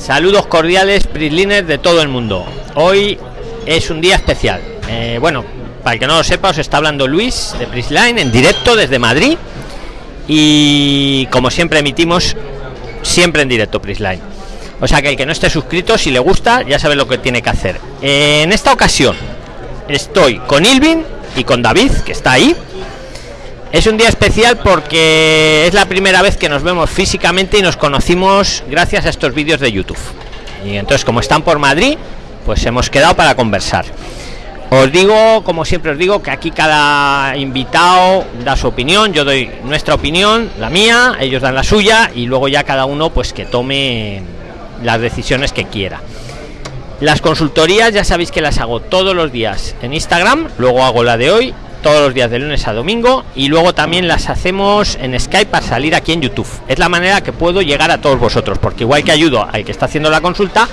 Saludos cordiales, Prisliners de todo el mundo. Hoy es un día especial. Eh, bueno, para el que no lo sepa, os está hablando Luis de Prisline en directo desde Madrid. Y como siempre emitimos siempre en directo Prisline. O sea que el que no esté suscrito, si le gusta, ya sabe lo que tiene que hacer. en esta ocasión estoy con Ilvin y con David, que está ahí. Es un día especial porque es la primera vez que nos vemos físicamente y nos conocimos gracias a estos vídeos de YouTube. Y entonces, como están por Madrid, pues hemos quedado para conversar. Os digo, como siempre os digo, que aquí cada invitado da su opinión, yo doy nuestra opinión, la mía, ellos dan la suya y luego ya cada uno pues que tome las decisiones que quiera. Las consultorías ya sabéis que las hago todos los días en Instagram, luego hago la de hoy todos los días de lunes a domingo y luego también las hacemos en Skype para salir aquí en YouTube. Es la manera que puedo llegar a todos vosotros, porque igual que ayudo al que está haciendo la consulta,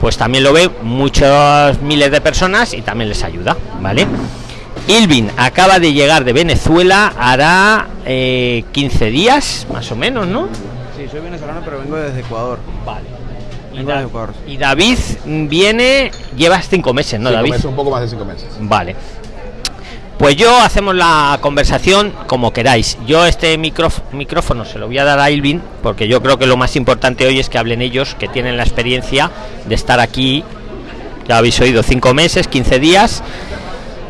pues también lo ve muchos miles de personas y también les ayuda, ¿vale? Ilvin acaba de llegar de Venezuela, hará 15 eh, días, más o menos, ¿no? Sí, soy venezolano, pero vengo desde Ecuador. Vale. Y, David viene, llevas cinco meses, ¿no, David? un poco más de cinco meses. Vale. Pues yo hacemos la conversación como queráis. Yo este micrófono se lo voy a dar a Ilvin porque yo creo que lo más importante hoy es que hablen ellos, que tienen la experiencia de estar aquí, ya habéis oído, cinco meses, 15 días.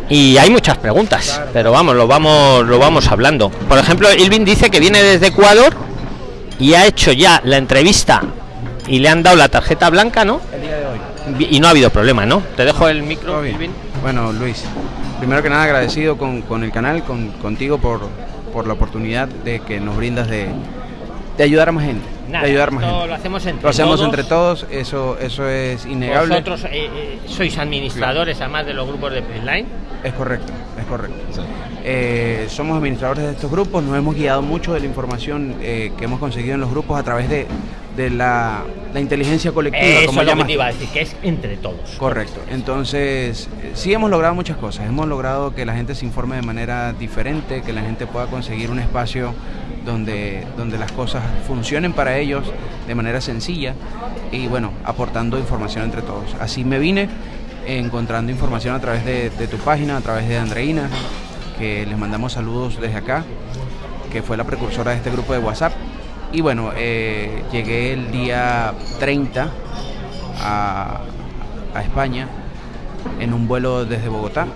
Y hay muchas preguntas, pero vamos, lo vamos, lo vamos hablando. Por ejemplo, Ilvin dice que viene desde Ecuador y ha hecho ya la entrevista y le han dado la tarjeta blanca, ¿no? El día de hoy. Y no ha habido problema, ¿no? Te dejo el micro, Ilvin. Bueno, Luis, primero que nada agradecido con, con el canal, con, contigo por, por, la oportunidad de que nos brindas de, de ayudar a más gente. de ayudar más gente. Lo hacemos entre lo hacemos todos. entre todos, eso, eso es innegable. Vosotros eh, eh, sois administradores, además de los grupos de Prisline. Es correcto, es correcto. Eh, somos administradores de estos grupos, nos hemos guiado mucho de la información eh, que hemos conseguido en los grupos a través de, de la, la, inteligencia colectiva. Eso como es lo que te iba a decir, que es entre todos. Correcto. Entonces, sí hemos logrado muchas cosas. Hemos logrado que la gente se informe de manera diferente, que la gente pueda conseguir un espacio donde, donde las cosas funcionen para ellos de manera sencilla y bueno, aportando información entre todos. Así me vine encontrando información a través de, de, tu página, a través de Andreina, que les mandamos saludos desde acá, que fue la precursora de este grupo de WhatsApp. Y bueno, eh, llegué el día 30 a, España en un vuelo desde Bogotá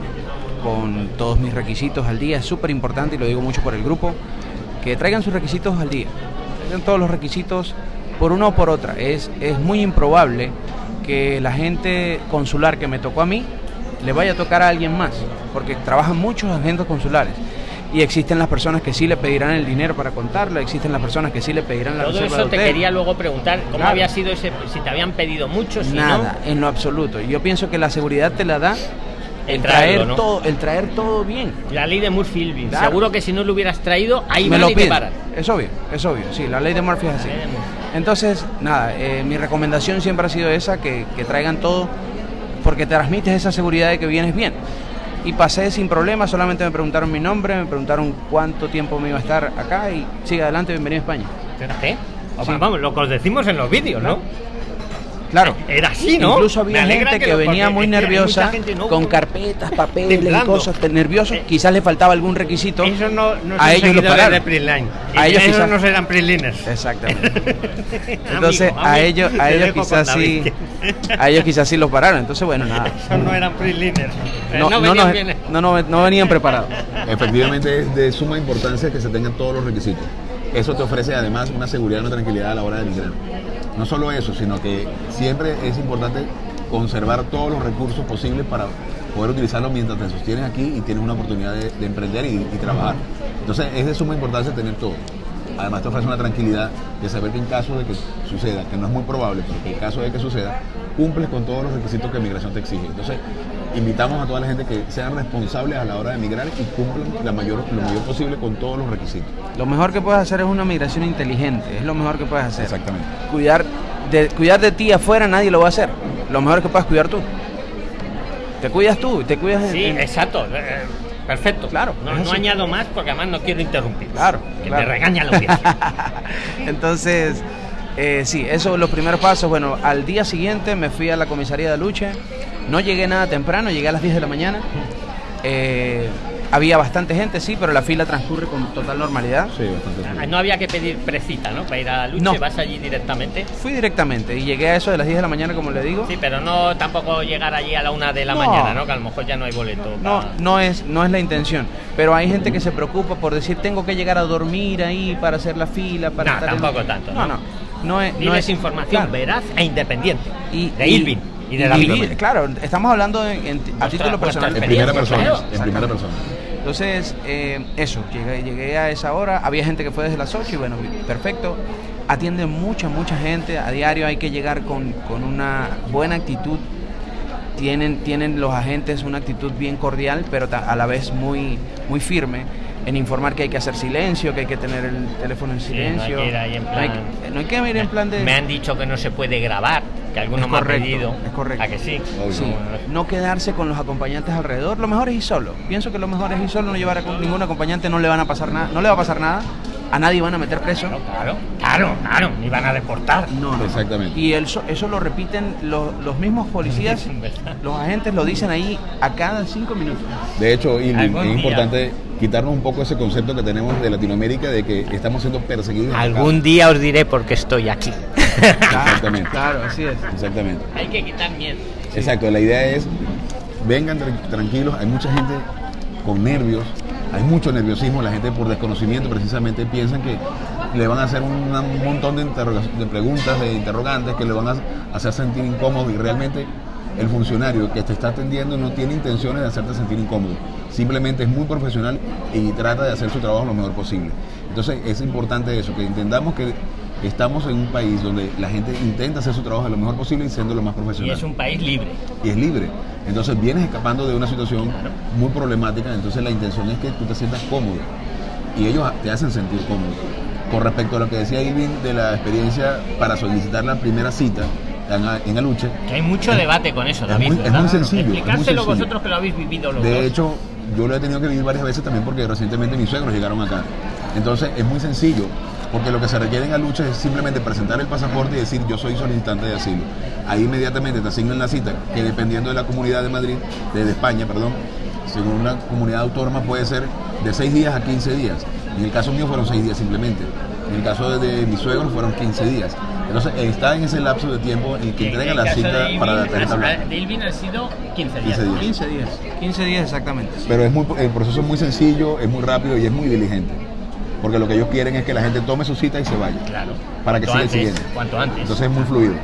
con todos mis requisitos al día. Es súper importante y lo digo mucho por el grupo, que traigan sus requisitos al día. Traigan todos los requisitos por una o por otra. Es, es muy improbable que la gente consular que me tocó a mí le vaya a tocar a alguien más, porque trabajan muchos agentes consulares. Y existen las personas que sí le pedirán el dinero para contarlo, existen las personas que sí le pedirán la Todo eso te quería luego preguntar, ¿cómo claro. había sido ese, si te habían pedido mucho, si Nada, no? en lo absoluto. Yo pienso que la seguridad te la da el traer ¿no? todo, el traer todo bien. La ley de Murphy claro. seguro que si no lo hubieras traído, ahí me lo y te paran. Es obvio, es obvio, sí, la ley de Murphy es así. Entonces, nada, eh, mi recomendación siempre ha sido esa, que, que traigan todo, porque te transmites esa seguridad de que vienes bien. Y pasé sin problema, solamente me preguntaron mi nombre, me preguntaron cuánto tiempo me iba a estar acá y sigue adelante, bienvenido a España. Espérate, sí. vamos, lo que os decimos en los vídeos, ¿no? Claro. Era así, ¿no? Incluso había gente que, que venía muy nerviosa, no, con carpetas, papeles temblando. y cosas, nerviosos. Eh, quizás le faltaba algún requisito. Eso no, no a ellos lo pararon. A ellos quizás no serán Prisliners. Exactamente. Entonces, amigo, a amigo, ellos, a ellos quizás sí, a ellos quizás sí los pararon. Entonces, bueno, nada. Esos no eran Prisliners. No, no, no, no, no, no venían preparados. Efectivamente, es de suma importancia que se tengan todos los requisitos. Eso te ofrece además una seguridad una tranquilidad a la hora de migrar. No solo eso, sino que siempre es importante conservar todos los recursos posibles para poder utilizarlos mientras te sostienes aquí y tienes una oportunidad de, de emprender y, y, trabajar. Entonces es de suma importancia tener todo. Además te ofrece una tranquilidad de saber que en caso de que suceda, que no es muy probable, pero que en caso de que suceda, cumples con todos los requisitos que migración te exige. Entonces invitamos a toda la gente que sean responsables a la hora de migrar y cumplan la mayor, lo mayor posible con todos los requisitos. Lo mejor que puedes hacer es una migración inteligente, es lo mejor que puedes hacer. Exactamente. Cuidar de, cuidar de ti afuera nadie lo va a hacer. Lo mejor que puedes cuidar tú. Te cuidas tú, te cuidas Sí, en... exacto. Perfecto. Claro. No, no añado más porque además no quiero interrumpir. Claro. Que claro. me regaña lo que Entonces, Eh, sí, eso los primeros pasos. Bueno, al día siguiente me fui a la comisaría de Luche. No llegué nada temprano, llegué a las 10 de la mañana. Eh, había bastante gente, sí, pero la fila transcurre con total normalidad. Sí, bastante. Ah, No había que pedir precita, ¿no? Para ir a la lucha, No. vas allí directamente. Fui directamente y llegué a eso de las 10 de la mañana, como le digo. Sí, pero no tampoco llegar allí a la una de la No. mañana, ¿no? Que a lo mejor ya no hay boleto. No, para- no es, no es la intención. Pero hay gente que se preocupa por decir tengo que llegar a dormir ahí para hacer la fila, para No, estar en-". tampoco tanto, No, ¿no? no. No es, no Pides es información claro. veraz e independiente. Y, de y- Irving y de claro, estamos hablando en- en- a título personal. En primera persona. claro. En primera persona. Entonces, eh, eso, llegué, llegué a esa hora, había gente que fue desde las 8 y bueno, perfecto. Atienden mucha, mucha gente, a diario hay que llegar con, con una buena actitud. Tienen, tienen los agentes una actitud bien cordial, pero ta- a la vez muy, muy firme en informar que hay que hacer silencio, que hay que tener el teléfono en Sí, no hay silencio. que ir ahí en No hay plan- no hay que ir en plan de... Me han dicho que no se puede grabar, que alguno Es me ha correcto, pedido. es correcto. ¿A que sí? Sí, no quedarse con los acompañantes alrededor. Lo mejor es ir solo. Pienso que lo mejor es ir solo, no llevar a ningún acompañante, no le van a pasar nada, no le va a pasar nada. A nadie van a meter preso. Claro, claro, claro, claro, ni van a deportar. No, no. Exactamente. Y el so- eso lo repiten los, los mismos policías, los agentes lo dicen ahí a cada cinco minutos. De hecho, es día. Quitarnos un poco ese concepto que tenemos de Latinoamérica de que estamos siendo perseguidos. acá. Algún día os diré por qué estoy aquí. Exactamente. Claro, así es. Exactamente. Hay que quitar miedo. Exacto, la idea es, vengan tran- tranquilos, hay mucha gente con nervios, hay mucho nerviosismo, la gente por desconocimiento precisamente piensan que le van a hacer un montón de, de preguntas, de interrogantes, que le van a hacer sentir incómodo y realmente el funcionario que te está atendiendo no tiene intenciones de hacerte sentir incómodo, simplemente es muy profesional y trata de hacer su trabajo lo mejor posible. Entonces es importante eso, que entendamos que estamos en un país donde la gente intenta hacer su trabajo lo mejor posible y siendo lo más Y profesional es un país libre. y es libre. Entonces vienes escapando de una situación muy problemática, entonces la intención es que tú te sientas cómodo y ellos te hacen sentir cómodo. Con respecto a lo que decía Irving de la experiencia para solicitar la primera cita en, Aluche, Que hay mucho debate con eso, es David. muy- es muy sencillo, es muy Explicárselo sencillo. vosotros que lo habéis vivido los de dos. hecho yo lo he tenido que vivir varias veces también porque recientemente mis suegros llegaron acá. Entonces es muy sencillo, porque lo que se requiere en Aluche es simplemente presentar el pasaporte y decir yo soy solicitante de asilo. Ahí inmediatamente te asignan la cita, que dependiendo de la comunidad de Madrid, de, de España, perdón, según una comunidad autónoma puede ser de 6 días a 15 días. En el caso mío fueron 6 días simplemente. En el caso de, de mis suegros fueron 15 días. Entonces está en ese lapso de tiempo en el que Y en entregan el la cita de para la Irving, tarjeta ha- blanca. de Irving han sido 15 días. 15 días. 15 días. 15 días exactamente. sí. Pero es muy, el proceso es muy sencillo, es muy rápido y es muy diligente. Porque lo que ellos quieren es que la gente tome su cita y se vaya. Claro. Para que siga el siguiente. Cuanto antes. Entonces es muy fluido.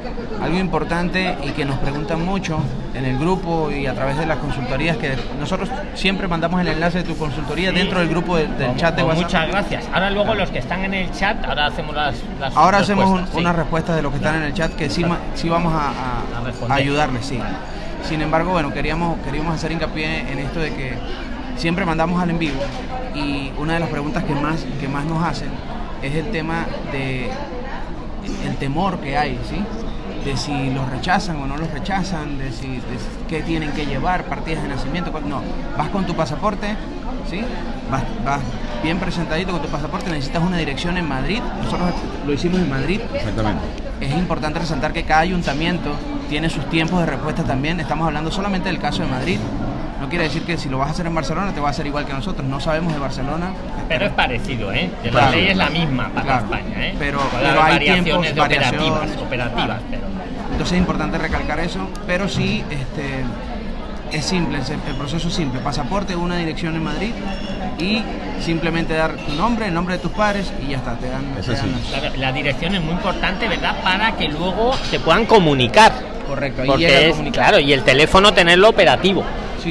Algo importante y que nos preguntan mucho en el grupo y a través de las consultorías, que nosotros siempre mandamos el enlace de tu consultoría Sí. dentro del grupo de- del Con- chat de WhatsApp. Muchas gracias. Ahora luego los que están en el chat, ahora hacemos las, las Ahora hacemos un- respuestas, sí. unas respuestas de los que están en el chat que sí, sí vamos a, a- A responder. a ayudarles, sí. Sin embargo, bueno, queríamos, queríamos hacer hincapié en esto de que siempre mandamos al en vivo y una de las preguntas que más, que más nos hacen es el tema de el temor que hay, ¿sí? De si los rechazan o no los rechazan, de si de qué tienen que llevar, partidas de nacimiento. No, vas con tu pasaporte, ¿sí? Vas, vas bien presentadito con tu pasaporte, necesitas una dirección en Madrid. Nosotros lo hicimos en Madrid. Exactamente. Es importante resaltar que cada ayuntamiento tiene sus tiempos de respuesta también. Estamos hablando solamente del caso de Madrid. No quiere decir que si lo vas a hacer en Barcelona te va a hacer igual que nosotros. No sabemos de Barcelona. Pero es parecido, ¿eh? Claro. la ley es la misma para Claro. España, ¿eh? Pero- hay variaciones tiempos, de operativas, pero Entonces es importante recalcar eso, pero sí este, es simple, es- el proceso es simple. Pasaporte, una dirección en Madrid y simplemente dar tu nombre, el nombre de tus padres y ya está, te dan, Eso te dan sí. las- Claro, la dirección es muy importante, ¿verdad? Para que luego se puedan comunicar. Correcto, ahí Porque es, claro, y el teléfono tenerlo operativo.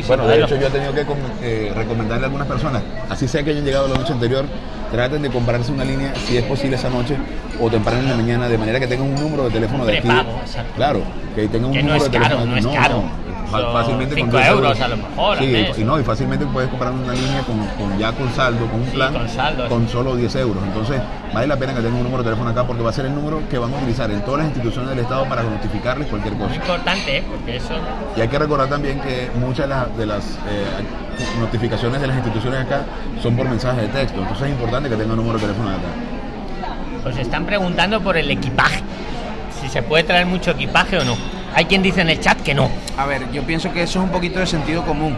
Bueno, de hecho yo he tenido que eh, recomendarle a algunas personas, así sea que hayan llegado la noche anterior, traten de comprarse una línea si es posible esa noche o temprano en la mañana, de manera que tengan un número de teléfono de aquí. Prepago, exacto. Claro, que tengan un Que no número es de caro, teléfono. no es caro. Son fácilmente con cinco 10 euros a lo mejor Sí, y no, y fácilmente puedes comprar una línea con, con ya con saldo, con un Sí, plan, con saldo. con solo 10 euros. Entonces, vale la pena que tengan un número de teléfono acá porque va a ser el número que van a utilizar en todas las instituciones del Estado para notificarles cualquier cosa. Muy importante, ¿eh? Porque eso... Y hay que recordar también que muchas de las, de las, eh, notificaciones de las instituciones acá son por mensaje de texto. Entonces es importante que tengan un número de teléfono acá. Os están preguntando por el equipaje. Si se puede traer mucho equipaje o no. Hay quien dice en el chat que no. A ver, yo pienso que eso es un poquito de sentido común.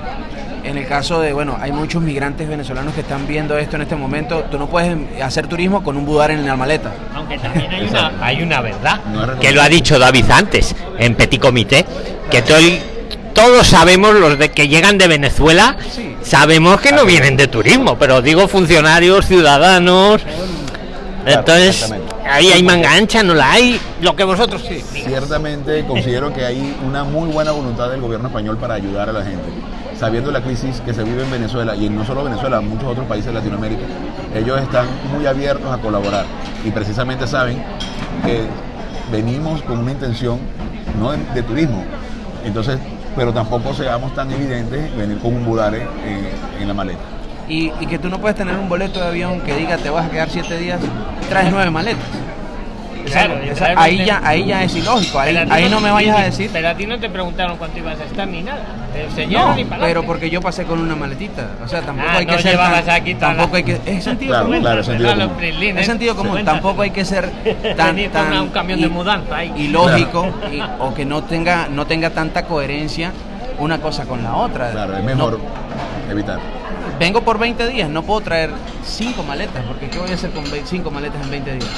En el caso de, bueno, hay muchos migrantes venezolanos que están viendo esto en este momento. Tú no puedes hacer turismo con un budar en la maleta. Aunque también hay una, hay una verdad. Que lo ha dicho David antes, en Petit Comité. Que todo el- todos sabemos, los de que llegan de Venezuela, Sí. sabemos que no vienen de turismo, pero digo funcionarios, ciudadanos. Entonces, exactamente. Ahí hay manga ancha, no la hay. Lo que vosotros sí. Ciertamente considero que hay una muy buena voluntad del gobierno español para ayudar a la gente. Sabiendo la crisis que se vive en Venezuela y en no solo Venezuela, en muchos otros países de Latinoamérica, ellos están muy abiertos a colaborar y precisamente saben que venimos con una intención no de, de turismo. Entonces, pero tampoco seamos tan evidentes venir con un budare en, en la maleta. Y, y que tú no puedes tener un boleto de avión que diga te vas a quedar siete días, traes nueve maletas. Claro, Esa- y esa- traer ahí ya, ahí ya es ilógico. Ahí, ahí no me vayas a decir. Pero a ti no te preguntaron cuánto ibas a estar ni nada. No, pero porque yo pasé con una maletita. O sea, tampoco Ah, hay que no ser. tan- aquí tampoco la- hay que. Es sentido Claro, común. claro, sentido. Es sentido común. Cuéntaselo. Tampoco hay que ser tan. Tan un camión de mudanza ahí. Ilógico y- o que no tenga, no tenga tanta coherencia una cosa con la otra. Claro, es No- mejor evitar. Vengo por 20 días, no puedo traer 5 maletas, porque ¿qué voy a hacer con 5 maletas en 20 días?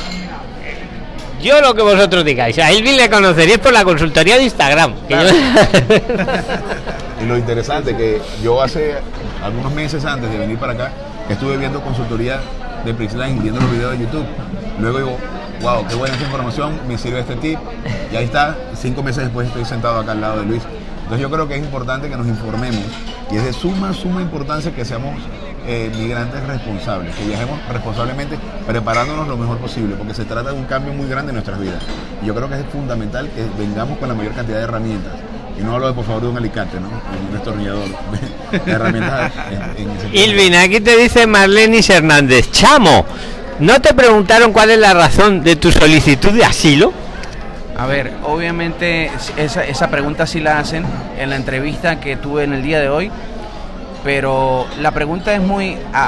Yo lo que vosotros digáis. A Elvin le conoceríais por la consultoría de Instagram. que Claro. yo- Y lo interesante que yo hace algunos meses antes de venir para acá estuve viendo consultoría de Prixline, viendo los videos de YouTube. Luego digo, wow, qué buena esta información, me sirve este tip. Y ahí está, cinco meses después estoy sentado acá al lado de Luis. Entonces yo creo que es importante que nos informemos y es de suma, suma importancia que seamos eh, migrantes responsables, que viajemos responsablemente preparándonos lo mejor posible, porque se trata de un cambio muy grande en nuestras vidas. Y yo creo que es fundamental que vengamos con la mayor cantidad de herramientas. Y no hablo de, por favor, de un alicate, ¿no? Un destornillador. De herramientas en, en ese. Ilvin, aquí te dice Marlenis Hernández. Chamo, ¿no te preguntaron cuál es la razón de tu solicitud de asilo? A ver, obviamente esa, esa pregunta sí la hacen en la entrevista que tuve en el día de hoy, pero la pregunta es muy a,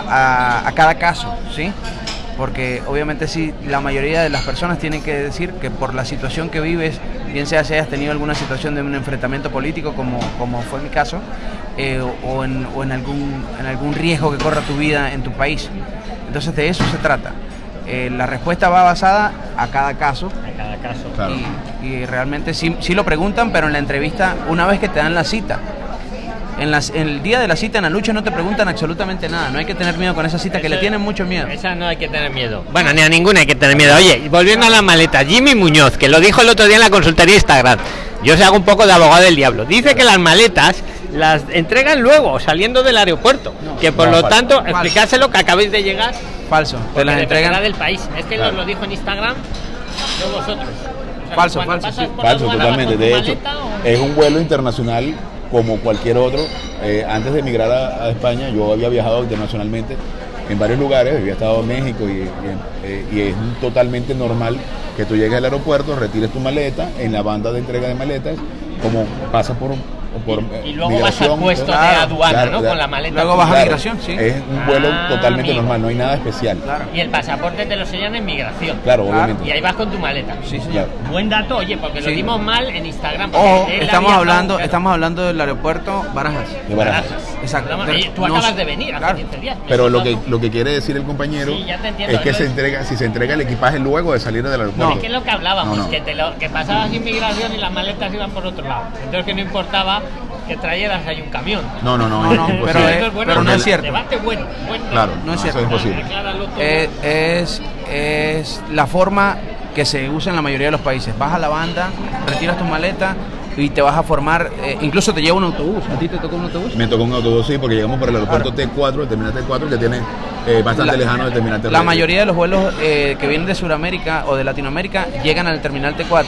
a- a cada caso, ¿sí? Porque obviamente sí, la mayoría de las personas tienen que decir que por la situación que vives, bien sea si hayas tenido alguna situación de un enfrentamiento político, como, como fue mi caso, eh, o, en, o en algún, en algún riesgo que corra tu vida en tu país. Entonces de eso se trata. Eh, la respuesta va basada a cada caso caso. Claro. y, y realmente sí, sí lo preguntan, pero en la entrevista, una vez que te dan la cita, en, las, en el día de la cita en la lucha no te preguntan absolutamente nada. No hay que tener miedo con esa cita, que le tienen mucho miedo. Esa no hay que tener miedo. Bueno, ni a ninguna hay que tener miedo. Oye, volviendo a la maleta, Jimmy Muñoz, que lo dijo el otro día en la consultoría Instagram. Yo se hago un poco de abogado del diablo. Dice que las maletas las entregan luego, saliendo del aeropuerto. que por No, lo falso. tanto, explicárselo que acabáis de llegar. Falso. Te las entregan. del país. Es que Claro. nos lo dijo en Instagram, no vosotros. O sea, Falso, falso, sí. Falso, totalmente. De hecho, o- es un vuelo internacional como cualquier otro. Eh, antes de emigrar a, a España, yo había viajado internacionalmente en varios lugares, había estado en México y, y en- eh, y es totalmente normal que tú llegues al aeropuerto, retires tu maleta en la banda de entrega de maletas, como pasa por, por y, y eh, luego vas al puesto de aduana, claro, ¿no? claro. Con la maleta. Luego vas a Claro, migración, sí. Es un vuelo Ah, totalmente amigo. normal, no hay nada especial. Claro. Y el pasaporte te lo sellan en migración. Claro, Claro. obviamente. Y ahí vas con tu maleta. Sí. Claro. Buen dato, oye, porque lo Sí. dimos mal en Instagram. Ojo, estamos hablando, claro. estamos hablando del aeropuerto Barajas. De Barajas. Exacto. Pero oye, tú no- acabas de venir hace claro. 15 días. Pero lo que, lo que quiere decir el compañero Sí, ya te entiendo, es que se es- entrega, si se entrega el equipaje luego de salir del aeropuerto. Es que es lo que hablábamos, No, no. Que, te lo, que pasabas inmigración y las maletas iban por otro lado. Entonces que no importaba que trajeras ahí un camión. No, no, no, No, pero, Esto bueno, pero no es cierto. Debate bueno, bueno. Claro, No es eso cierto. es imposible. Eh, es, es la forma que se usa en la mayoría de los países. Vas a la banda, retiras tu maleta y te vas a formar, eh, incluso te lleva un autobús. ¿A ti te tocó un autobús? Me tocó un autobús, sí, porque llegamos por el aeropuerto T4, el terminal T4, que tiene eh, bastante La- lejano del terminal T4. La mayoría de los vuelos eh, que vienen de Sudamérica o de Latinoamérica llegan al terminal T4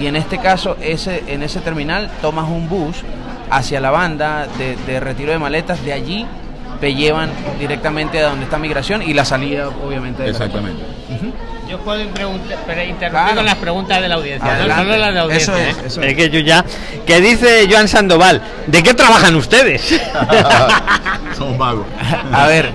y en este caso ese, en ese terminal tomas un bus hacia la banda de, de retiro de maletas, de allí te llevan directamente a donde está migración y la salida obviamente del Exactamente. Yo puedo preguntar, pero interrumpir Claro. con las preguntas de la audiencia, no Adelante. solo las de la audiencia. Eso es, ¿eh? eso es. que yo ya. Que dice Joan Sandoval, ¿de qué trabajan ustedes? Somos magos. A ver,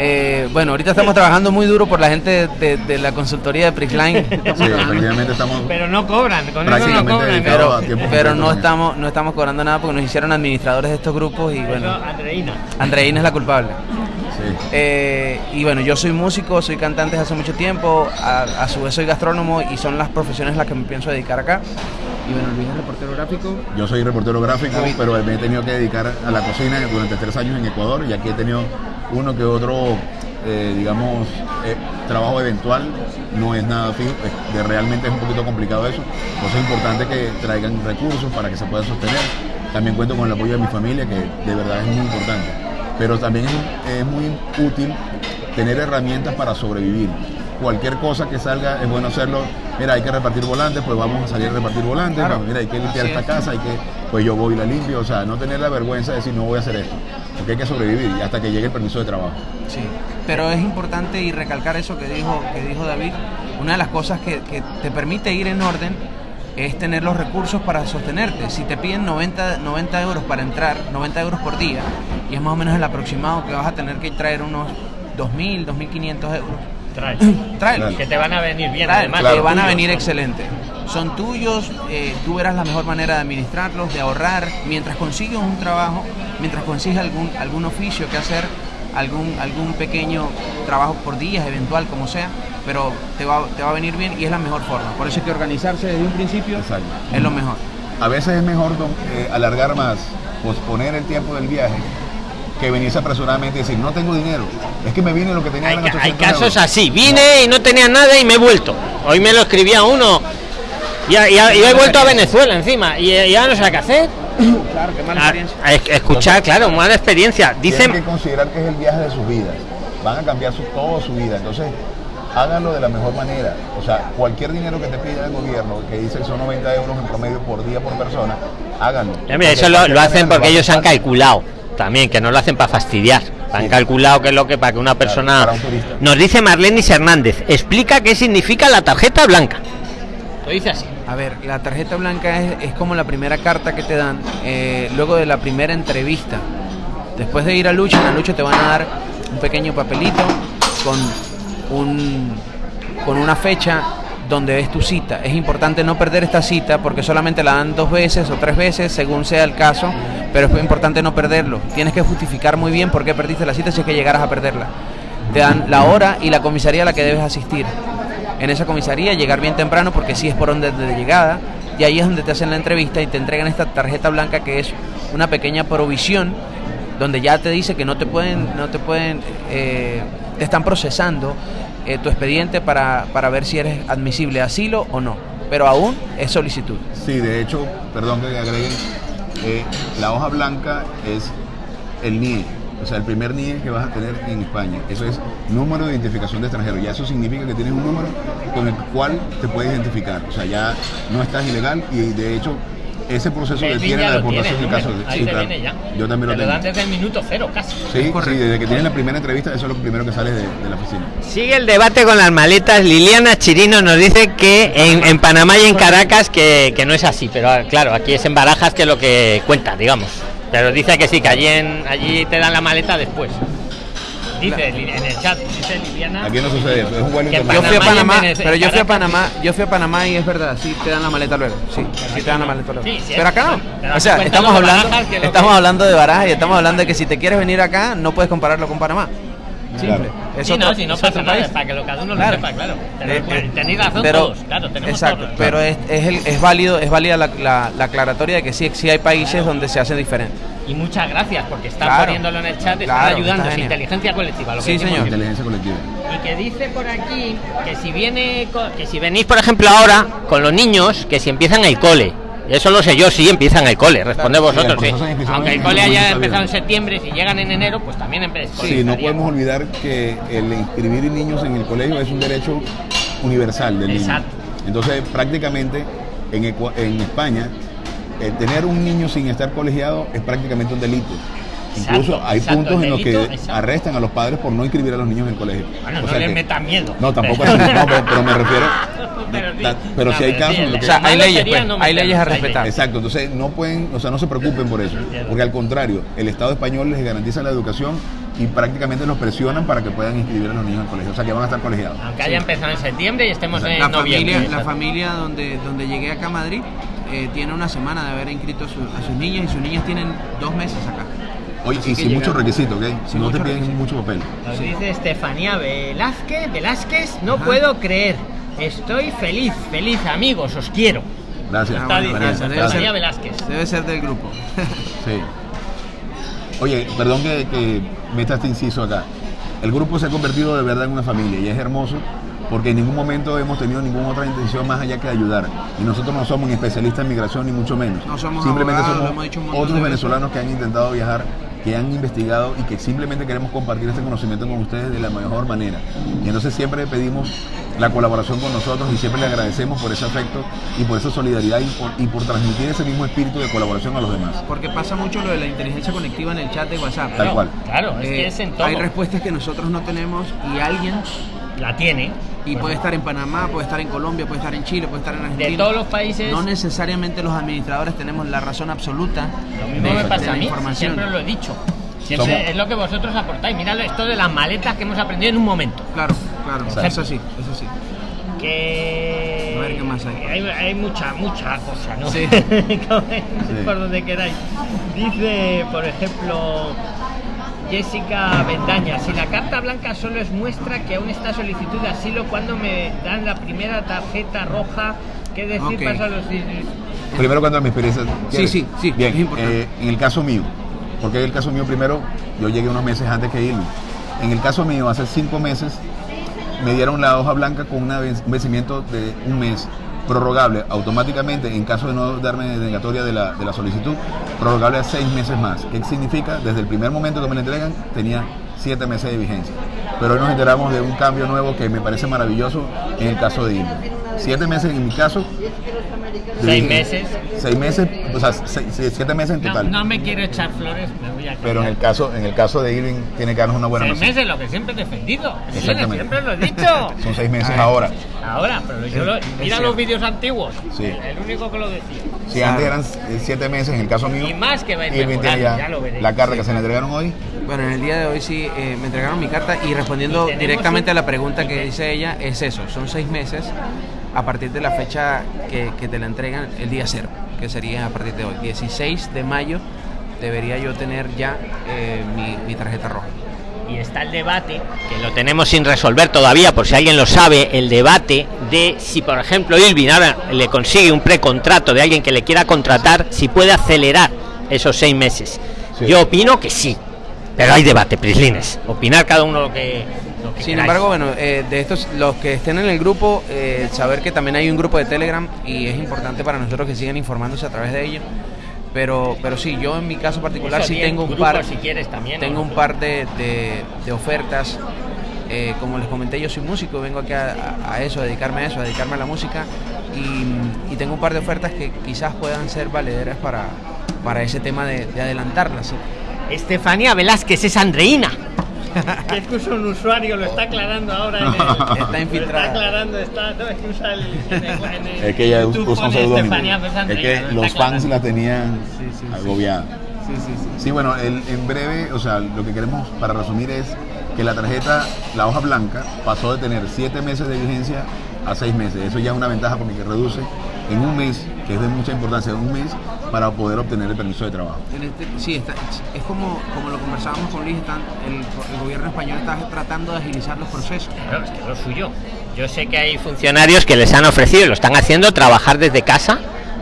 Eh, bueno, ahorita estamos trabajando muy duro por la gente de, de la consultoría de Prisline. Sí, efectivamente estamos Pero no cobran, con eso no cobran. pero a tiempo pero no estamos no estamos cobrando nada porque nos hicieron administradores de estos grupos y bueno, Andreina. Andreina es la culpable. Sí. Eh, y bueno, yo soy músico, soy cantante desde hace mucho tiempo, a, a su vez soy gastrónomo y son las profesiones las que me pienso dedicar acá. Y bueno, Luis es reportero gráfico. Yo soy reportero gráfico, David. pero me he tenido que dedicar a la cocina durante tres años en Ecuador y aquí he tenido uno que otro, eh, digamos, eh, trabajo eventual, no es nada fijo, es- de- realmente es un poquito complicado eso, entonces es importante que traigan recursos para que se pueda sostener. También cuento con el apoyo de mi familia, que de verdad es muy importante, pero también es, es muy útil tener herramientas para sobrevivir. Cualquier cosa que salga es bueno hacerlo. Mira, hay que repartir volantes, pues vamos a salir a repartir volantes. Claro. Mira, hay que limpiar Así esta es. casa, hay que, pues yo voy y la limpio. O sea, no tener la vergüenza de decir no voy a hacer esto. Porque hay que sobrevivir hasta que llegue el permiso de trabajo. Sí, pero es importante y recalcar eso que dijo, que dijo David. Una de las cosas que, que te permite ir en orden es tener los recursos para sostenerte. Si te piden 90, 90 euros para entrar, 90 euros por día, y es más o menos el aproximado que vas a tener que traer unos 2.000, 2.500 euros. Traes. Tráelos. Que te van a venir bien, además. Claro. te van a venir son- excelente. Son tuyos, eh, tú verás la mejor manera de administrarlos, de ahorrar, mientras consigues un trabajo, mientras consigues algún, algún oficio que hacer, algún, algún pequeño trabajo por días, eventual, como sea, pero te va, te va a venir bien y es la mejor forma. Por eso hay que organizarse desde un principio, Exacto. es lo mejor. A veces es mejor don- eh, alargar más, posponer el tiempo del viaje, que venirse apresuradamente y decir, no tengo dinero. Es que me vine lo que tenía Hay, ca- hay 800 casos euros". así. Vine y no tenía nada y me he vuelto. Hoy me lo escribía uno. Y, y- y he vuelto a Venezuela encima. Y, y ya no sé qué hacer. Claro, qué mala Ah, experiencia. es- escuchar, claro, mala experiencia. Tienen que Dicen. considerar que es el viaje de sus vidas. Van a cambiar su, toda su vida. Entonces, háganlo de la mejor manera. O sea, cualquier dinero que te pida el gobierno, que dice que son 90 euros en promedio por día por persona, háganlo. Ya, mira, eso lo, lo hacen porque ellos han calculado también, que no lo hacen para fastidiar. Han Sí. calculado que es lo que para que una persona. Nos dice Marlenis Hernández, explica qué significa la tarjeta blanca. Lo dice así. A ver, la tarjeta blanca es, es como la primera carta que te dan eh, luego de la primera entrevista. Después de ir a Lucha, en la Lucha te van a dar un pequeño papelito con, un, con una fecha donde es tu cita. Es importante no perder esta cita porque solamente la dan dos veces o tres veces, según sea el caso, pero es importante no perderlo. Tienes que justificar muy bien por qué perdiste la cita si es que llegaras a perderla. Te dan la hora y la comisaría a la que debes asistir en esa comisaría, llegar bien temprano porque sí es por donde de llegada y ahí es donde te hacen la entrevista y te entregan esta tarjeta blanca que es una pequeña provisión donde ya te dice que no te pueden, no te pueden, eh, te están procesando eh, tu expediente para, para ver si eres admisible a asilo o no, pero aún es solicitud. Sí, de hecho, perdón que agreguen, eh, la hoja blanca es el NIE, o sea, el primer NIE que vas a tener en España. Eso es número de identificación de extranjero. Ya eso significa que tienes un número con el cual te puedes identificar. O sea, ya no estás ilegal y de hecho ese proceso Melvin detiene la lo tiene, deportación en caso de Ahí sí, te claro. viene ya. Yo también lo tengo. dan desde el minuto cero casi. Sí, sí, desde que tienes la primera entrevista, eso es lo primero que sale de, de la oficina. Sigue el debate con las maletas. Liliana Chirino nos dice que en, en Panamá y en Caracas que, que no es así, pero ah, claro, aquí es en Barajas que es lo que cuenta, digamos. Pero dice que sí, que allí, en, allí te dan la maleta después. Dice en el chat, dice Liliana. Aquí no sucede eso, es un Que Yo fui a Panamá pero yo fui a. Panamá, yo fui a Panamá y es verdad, sí te dan la maleta luego, sí, sí te dan la maleta luego. Sí, sí, pero acá no. O sea, estamos hablando, estamos hablando de barajas y estamos hablando de que si te quieres venir acá no puedes compararlo con Panamá. Simple. Claro. Sí, no, si no es pasa otro nada, país. para que lo, cada uno Claro. lo sepa, claro. Tenéis, Eh, eh, tenéis razón pero- todos, claro, tenemos Exacto, todos. pero es, es, el- es válido, es válida la, la- la aclaratoria de que sí, sí hay países donde se hace diferente. Y muchas gracias, porque están Claro. poniéndolo en el chat, están Claro, ayudando, es inteligencia colectiva. Lo que Sí, decimos señor. Inteligencia colectiva. Y que dice por aquí que si viene co- que si venís por ejemplo ahora con los niños que si empiezan el cole eso lo sé yo sí empiezan el cole responde Claro. vosotros Sí, sí. aunque el cole haya empezado en septiembre si llegan en enero pues también empieza Sí, no podemos olvidar que el inscribir niños en el colegio es un derecho universal del niño. Exacto. Entonces, prácticamente en, en España, eh, tener un niño sin estar colegiado es prácticamente un delito. Exacto, Incluso hay exacto, puntos en los que exacto. arrestan a los padres por no inscribir a los niños en el colegio. bueno O no sea les que- metan miedo No, tampoco así, no, pero, pero me refiero. pero sí, ta- pero No, sí hay pero casos sí, en los que- O sea, hay leyes, pues, no hay leyes a respetar. Exacto, entonces no pueden, o sea, no se preocupen por eso, porque al contrario, el Estado español les garantiza la educación y prácticamente los presionan para que puedan inscribir a los niños en el colegio. O sea que van a estar colegiados. Aunque haya empezado en septiembre y estemos en La noviembre. familia, la familia donde, donde llegué acá a Madrid eh, tiene una semana de haber inscrito a, su- a sus niñas y sus niñas tienen dos meses acá. Oye, Así y sin muchos requisitos, ¿ok? Sin no te piden requisitos. mucho papel. Nos dice Estefanía Velázquez, Velázquez, no Ajá. puedo creer. Estoy feliz, feliz amigos, os quiero. Gracias. Ah, Está bueno, diciendo gracias. Debe Estefanía ser- Velázquez. Debe ser del grupo. Sí. Oye, perdón que, que meta este inciso acá. El grupo se ha convertido de verdad en una familia y es hermoso porque en ningún momento hemos tenido ninguna otra intención más allá que de ayudar. Y nosotros no somos ni especialistas en migración ni mucho menos. No somos simplemente abogados, lo somos otros venezolanos que han intentado viajar, que han investigado y que simplemente queremos compartir este conocimiento con ustedes de la mejor manera. Y entonces siempre pedimos la colaboración con nosotros y siempre le agradecemos por ese afecto y por esa solidaridad y por, y por transmitir ese mismo espíritu de colaboración a los demás. Porque pasa mucho lo de la inteligencia colectiva en el chat de WhatsApp. Tal cual. Claro, es Eh, que es en todo. hay respuestas que nosotros no tenemos y alguien, La tiene. Y puede estar en Panamá, puede estar en Colombia, puede estar en Chile, puede estar en Argentina. De todos los países. No necesariamente los administradores tenemos la razón absoluta. Lo mismo de- me de pasa la a mí, información. siempre lo he dicho. Siempre Somos- es lo que vosotros aportáis. Mirad esto de las maletas que hemos aprendido en un momento. Claro, claro, Exacto. eso sí, eso sí. Que. A ver qué más hay. Hay, hay mucha, mucha cosa, ¿no? Sí. Por donde queráis. Dice, por ejemplo. Jessica Bendaña, si la carta blanca solo es muestra que aún está solicitud de asilo cuando me dan la primera tarjeta roja, ¿qué decir Ok. pasa a los Primero cuento mi experiencia. ¿Quieres? sí, sí, Bien, es importante. eh, en el caso mío, porque en el caso mío primero, yo llegué unos meses antes que irme. En el caso mío, hace cinco meses, me dieron la hoja blanca con una un vencimiento de un mes prorrogable automáticamente en caso de no darme negatoria de la, de la solicitud, prorrogable a seis meses más. ¿Qué significa? Desde el primer momento que me la entregan tenía siete meses de vigencia. Pero hoy nos enteramos de un cambio nuevo que me parece maravilloso en el caso de irme. Siete meses en mi caso. Seis meses. Seis meses, o sea, seis- siete meses en No, total. no me quiero echar flores, me voy a Pero en el caso, en el caso de Irving tiene que darnos una buena Seis noción. meses, lo que siempre he defendido. Sí, Exactamente. siempre lo he dicho. Son seis meses A ver. ahora. Ahora, pero yo lo- mira los vídeos antiguos. Sí. El único que lo decía. Si antes eran siete meses, en el caso mío, Y más que va a ir ya, ya lo veréis. la carta que se le entregaron hoy. Bueno, en el día de hoy sí eh, me entregaron mi carta y respondiendo Y directamente un- a la pregunta que dice ella, es eso, son seis meses a partir de la fecha que, que te la entregan el día cero, que sería a partir de hoy, 16 de mayo debería yo tener ya eh, mi, mi tarjeta roja. Y está el debate, que lo tenemos sin resolver todavía, por si alguien lo sabe, el debate de si, por ejemplo, Irving ahora le consigue un precontrato de alguien que le quiera contratar, si puede acelerar esos seis meses. Sí. Yo opino que sí, pero hay debate, Prislines. Opinar cada uno lo que. lo que Sin queráis. embargo, bueno, eh, de estos, los que estén en el grupo, eh, saber que también hay un grupo de Telegram y es importante para nosotros que sigan informándose a través de ello. Pero, pero sí, yo en mi caso particular Eso sí tengo un grupo, par, si quieres también. tengo ¿no? un par de, de- de ofertas. Eh, como les comenté, yo soy músico, vengo aquí a, a- a eso, a dedicarme a eso, a dedicarme a la música. Y, y tengo un par de ofertas que quizás puedan ser valederas para, para ese tema de, de adelantarlas. ¿sí? Estefanía Velázquez es Andreina. es que usa un usuario, lo está aclarando ahora. En el, Está infiltrada. Lo está aclarando, está, no, es que usa el, en el- en el- Es que ella YouTube usa un pone seudónimo. Estefanía, pues, Es que los fans aclarando. la tenían Sí, sí, agobiada. Sí, sí, sí. Sí, bueno, el- en breve, o sea, lo que queremos para resumir es que la tarjeta, la hoja blanca, pasó de tener siete meses de vigencia a seis meses. Eso ya es una ventaja porque reduce en un mes, que es de mucha importancia, un mes para poder obtener el permiso de trabajo. En este- sí, está, es como, como lo conversábamos con Luis, están, el, el gobierno español está tratando de agilizar los procesos. Claro, es que lo suyo. Yo sé que hay funcionarios que les han ofrecido y lo están haciendo trabajar desde casa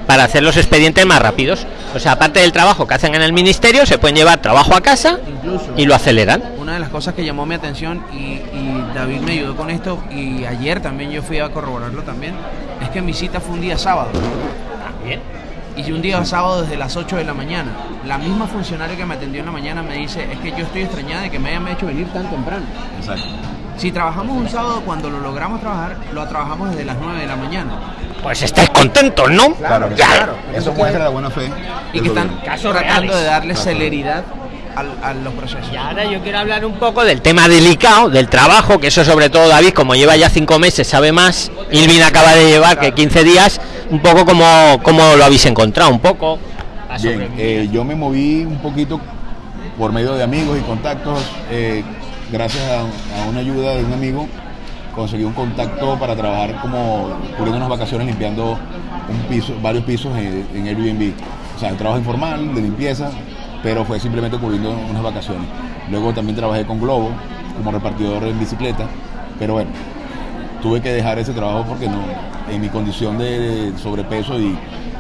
para hacer los expedientes más rápidos. O sea, aparte del trabajo que hacen en el ministerio, se pueden llevar trabajo a casa Incluso. y lo aceleran. Una de las cosas que llamó mi atención y, y David me ayudó con esto y ayer también yo fui a corroborarlo también, es que mi cita fue un día sábado. También. Y un día sábado desde las 8 de la mañana. La misma funcionaria que me atendió en la mañana me dice, es que yo estoy extrañada de que me hayan hecho venir tan temprano. Exacto. Si trabajamos un sábado, cuando lo logramos trabajar, lo trabajamos desde las 9 de la mañana. Pues estáis contentos, ¿no? Claro, que Ya. sí. Eso muestra la buena fe. Y que están. Casos tratando reales. de darle Casos celeridad al- a los procesos. Y ahora yo quiero hablar un poco del tema delicado, del trabajo, que eso sobre todo David, como lleva ya cinco meses, sabe más. Ilvin acaba de llevar que 15 días, un poco como, como lo habéis encontrado, un poco. Bien, eh, yo me moví un poquito por medio de amigos y contactos, eh, gracias a, a una ayuda de un amigo, conseguí un contacto para trabajar como cubriendo unas vacaciones limpiando un piso, varios pisos en, en Airbnb. O sea, un trabajo informal de limpieza, pero fue simplemente cubriendo unas vacaciones. Luego también trabajé con Globo como repartidor en bicicleta, pero bueno, tuve que dejar ese trabajo porque no, en mi condición de sobrepeso y,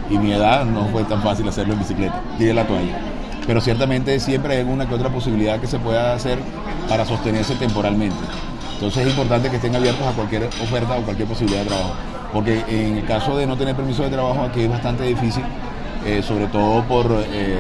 mi edad no fue tan fácil hacerlo en bicicleta. Tiré la toalla. Pero ciertamente siempre hay una que otra posibilidad que se pueda hacer para sostenerse temporalmente. Entonces es importante que estén abiertos a cualquier oferta o cualquier posibilidad de trabajo. Porque en el caso de no tener permiso de trabajo aquí es bastante difícil, eh, sobre todo por eh,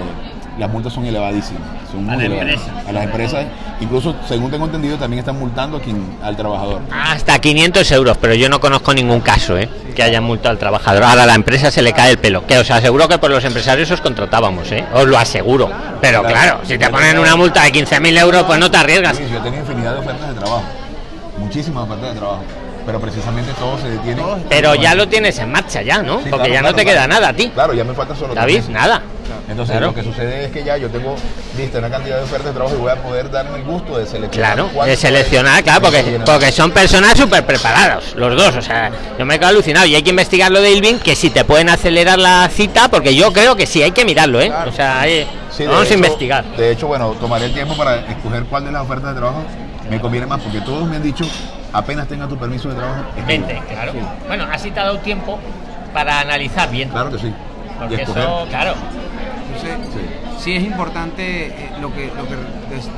las multas son elevadísimas. Son A muy la elevadas. empresa. A las empresas, incluso según tengo entendido, también están multando a quien, al trabajador. Hasta 500 euros, pero yo no conozco ningún caso ¿eh? que haya multado al trabajador. Ahora a la empresa se le cae el pelo. Que os aseguro que por los empresarios os contratábamos, ¿eh? os lo aseguro. Pero Claro. claro, si te ponen una multa de 15.000 euros, pues no te arriesgas. Luis, yo tenía infinidad de ofertas de trabajo, muchísimas ofertas de trabajo, pero precisamente todo se detiene. Pero ya lo tienes en marcha ya, ¿no? Sí, Porque claro, ya no claro, te queda nada a ti. Claro, ya me falta solo David, nada. Entonces Claro. lo que sucede es que ya yo tengo lista una cantidad de ofertas de trabajo y voy a poder darme el gusto de seleccionar. Claro, de seleccionar, claro, porque, porque son personas súper preparados, los dos. O sea, yo me he quedado alucinado y hay que investigar lo de Ilvin, que si te pueden acelerar la cita, porque yo creo que sí, hay que mirarlo, ¿eh? Claro. O sea, hay- Sí, vamos hecho- a investigar. De hecho, bueno, tomaré el tiempo para escoger cuál de las ofertas de trabajo me conviene más, porque todos me han dicho, apenas tenga tu permiso de trabajo, escribe. claro. Bueno, así te ha dado tiempo para analizar bien. Claro que sí. Y escoger. claro. Entonces, Sí. sí es importante eh, lo que, lo que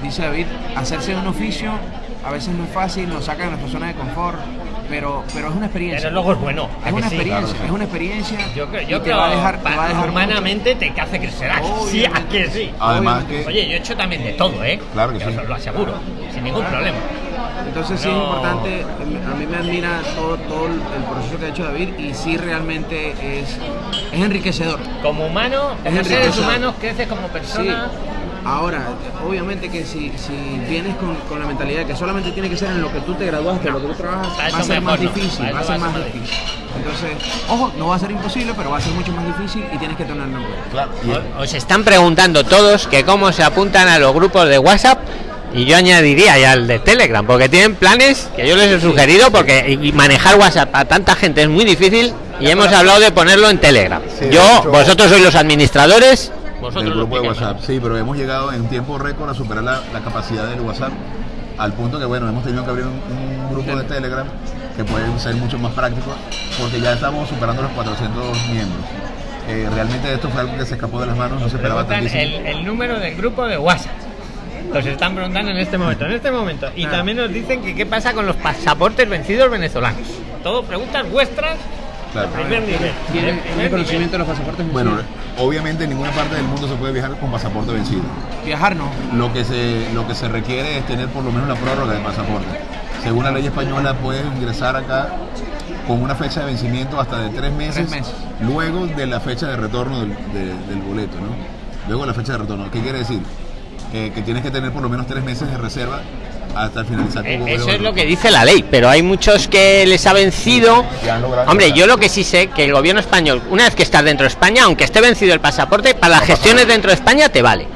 dice David, hacerse un oficio a veces no es fácil, nos saca de nuestra zona de confort, pero, pero es una experiencia. Pero luego es bueno. ¿a es una sí? experiencia, Claro. es una experiencia. Yo creo, yo te creo va a dejar, te va a dejar humanamente te hace crecer. ¿a que Sí, a que sí. Además que, Oye, yo he hecho también de todo, ¿eh? Claro que Yo sí. os lo aseguro, sin ningún problema. Entonces sí es No. importante, a mí me admira todo, todo el proceso que ha hecho David y sí realmente es, es enriquecedor. Como humano, Es como seres humanos, creces como Sí. Ahora, obviamente que si, si vienes con, con la mentalidad que solamente tiene que ser en lo que tú te graduaste, en lo que tú trabajas, va a ser más no. difícil, va a ser va a más ser más difícil. Entonces, ojo, no va a ser imposible, pero va a ser mucho más difícil y tienes que tenerlo en cuenta. claro, Os están preguntando todos que cómo se apuntan a los grupos de WhatsApp y yo añadiría ya el de Telegram, porque tienen planes que yo les he sugerido porque y manejar WhatsApp a tanta gente es muy difícil y hemos hablado de ponerlo en Telegram. Sí, yo, vosotros sois los administradores. Del grupo de WhatsApp. Sí, pero hemos llegado en tiempo récord a superar la, la capacidad del WhatsApp al punto que, bueno, hemos tenido que abrir un, un grupo de Telegram que puede ser mucho más práctico porque ya estamos superando los 400 miembros. Eh, realmente esto fue algo que se escapó de las manos, no se esperaba tantísimo. el número del grupo de WhatsApp. Nos están preguntando en este momento, en este momento. Y Ah. también nos dicen que qué pasa con los pasaportes vencidos venezolanos. Todo preguntas vuestras. Claro. Primer nivel. ¿Tiene, Primer tiene nivel. conocimiento de los pasaportes Bueno, vencidos? obviamente en ninguna parte del mundo se puede viajar con pasaporte vencido. Viajar no. Lo que se, lo que se requiere es tener por lo menos la prórroga de pasaporte. Según la ley española, puedes ingresar acá con una fecha de vencimiento hasta de tres meses, Tres meses. luego de la fecha de retorno del, de- del boleto, ¿no? Luego de la fecha de retorno. ¿Qué quiere decir? Eh, que tienes que tener por lo menos tres meses de reserva hasta Eh, Eso es lo que dice la ley, pero hay muchos que les ha vencido. Hombre, yo lo que sí sé que el gobierno español, una vez que estás dentro de España, aunque esté vencido el pasaporte, para las gestiones dentro de España te vale.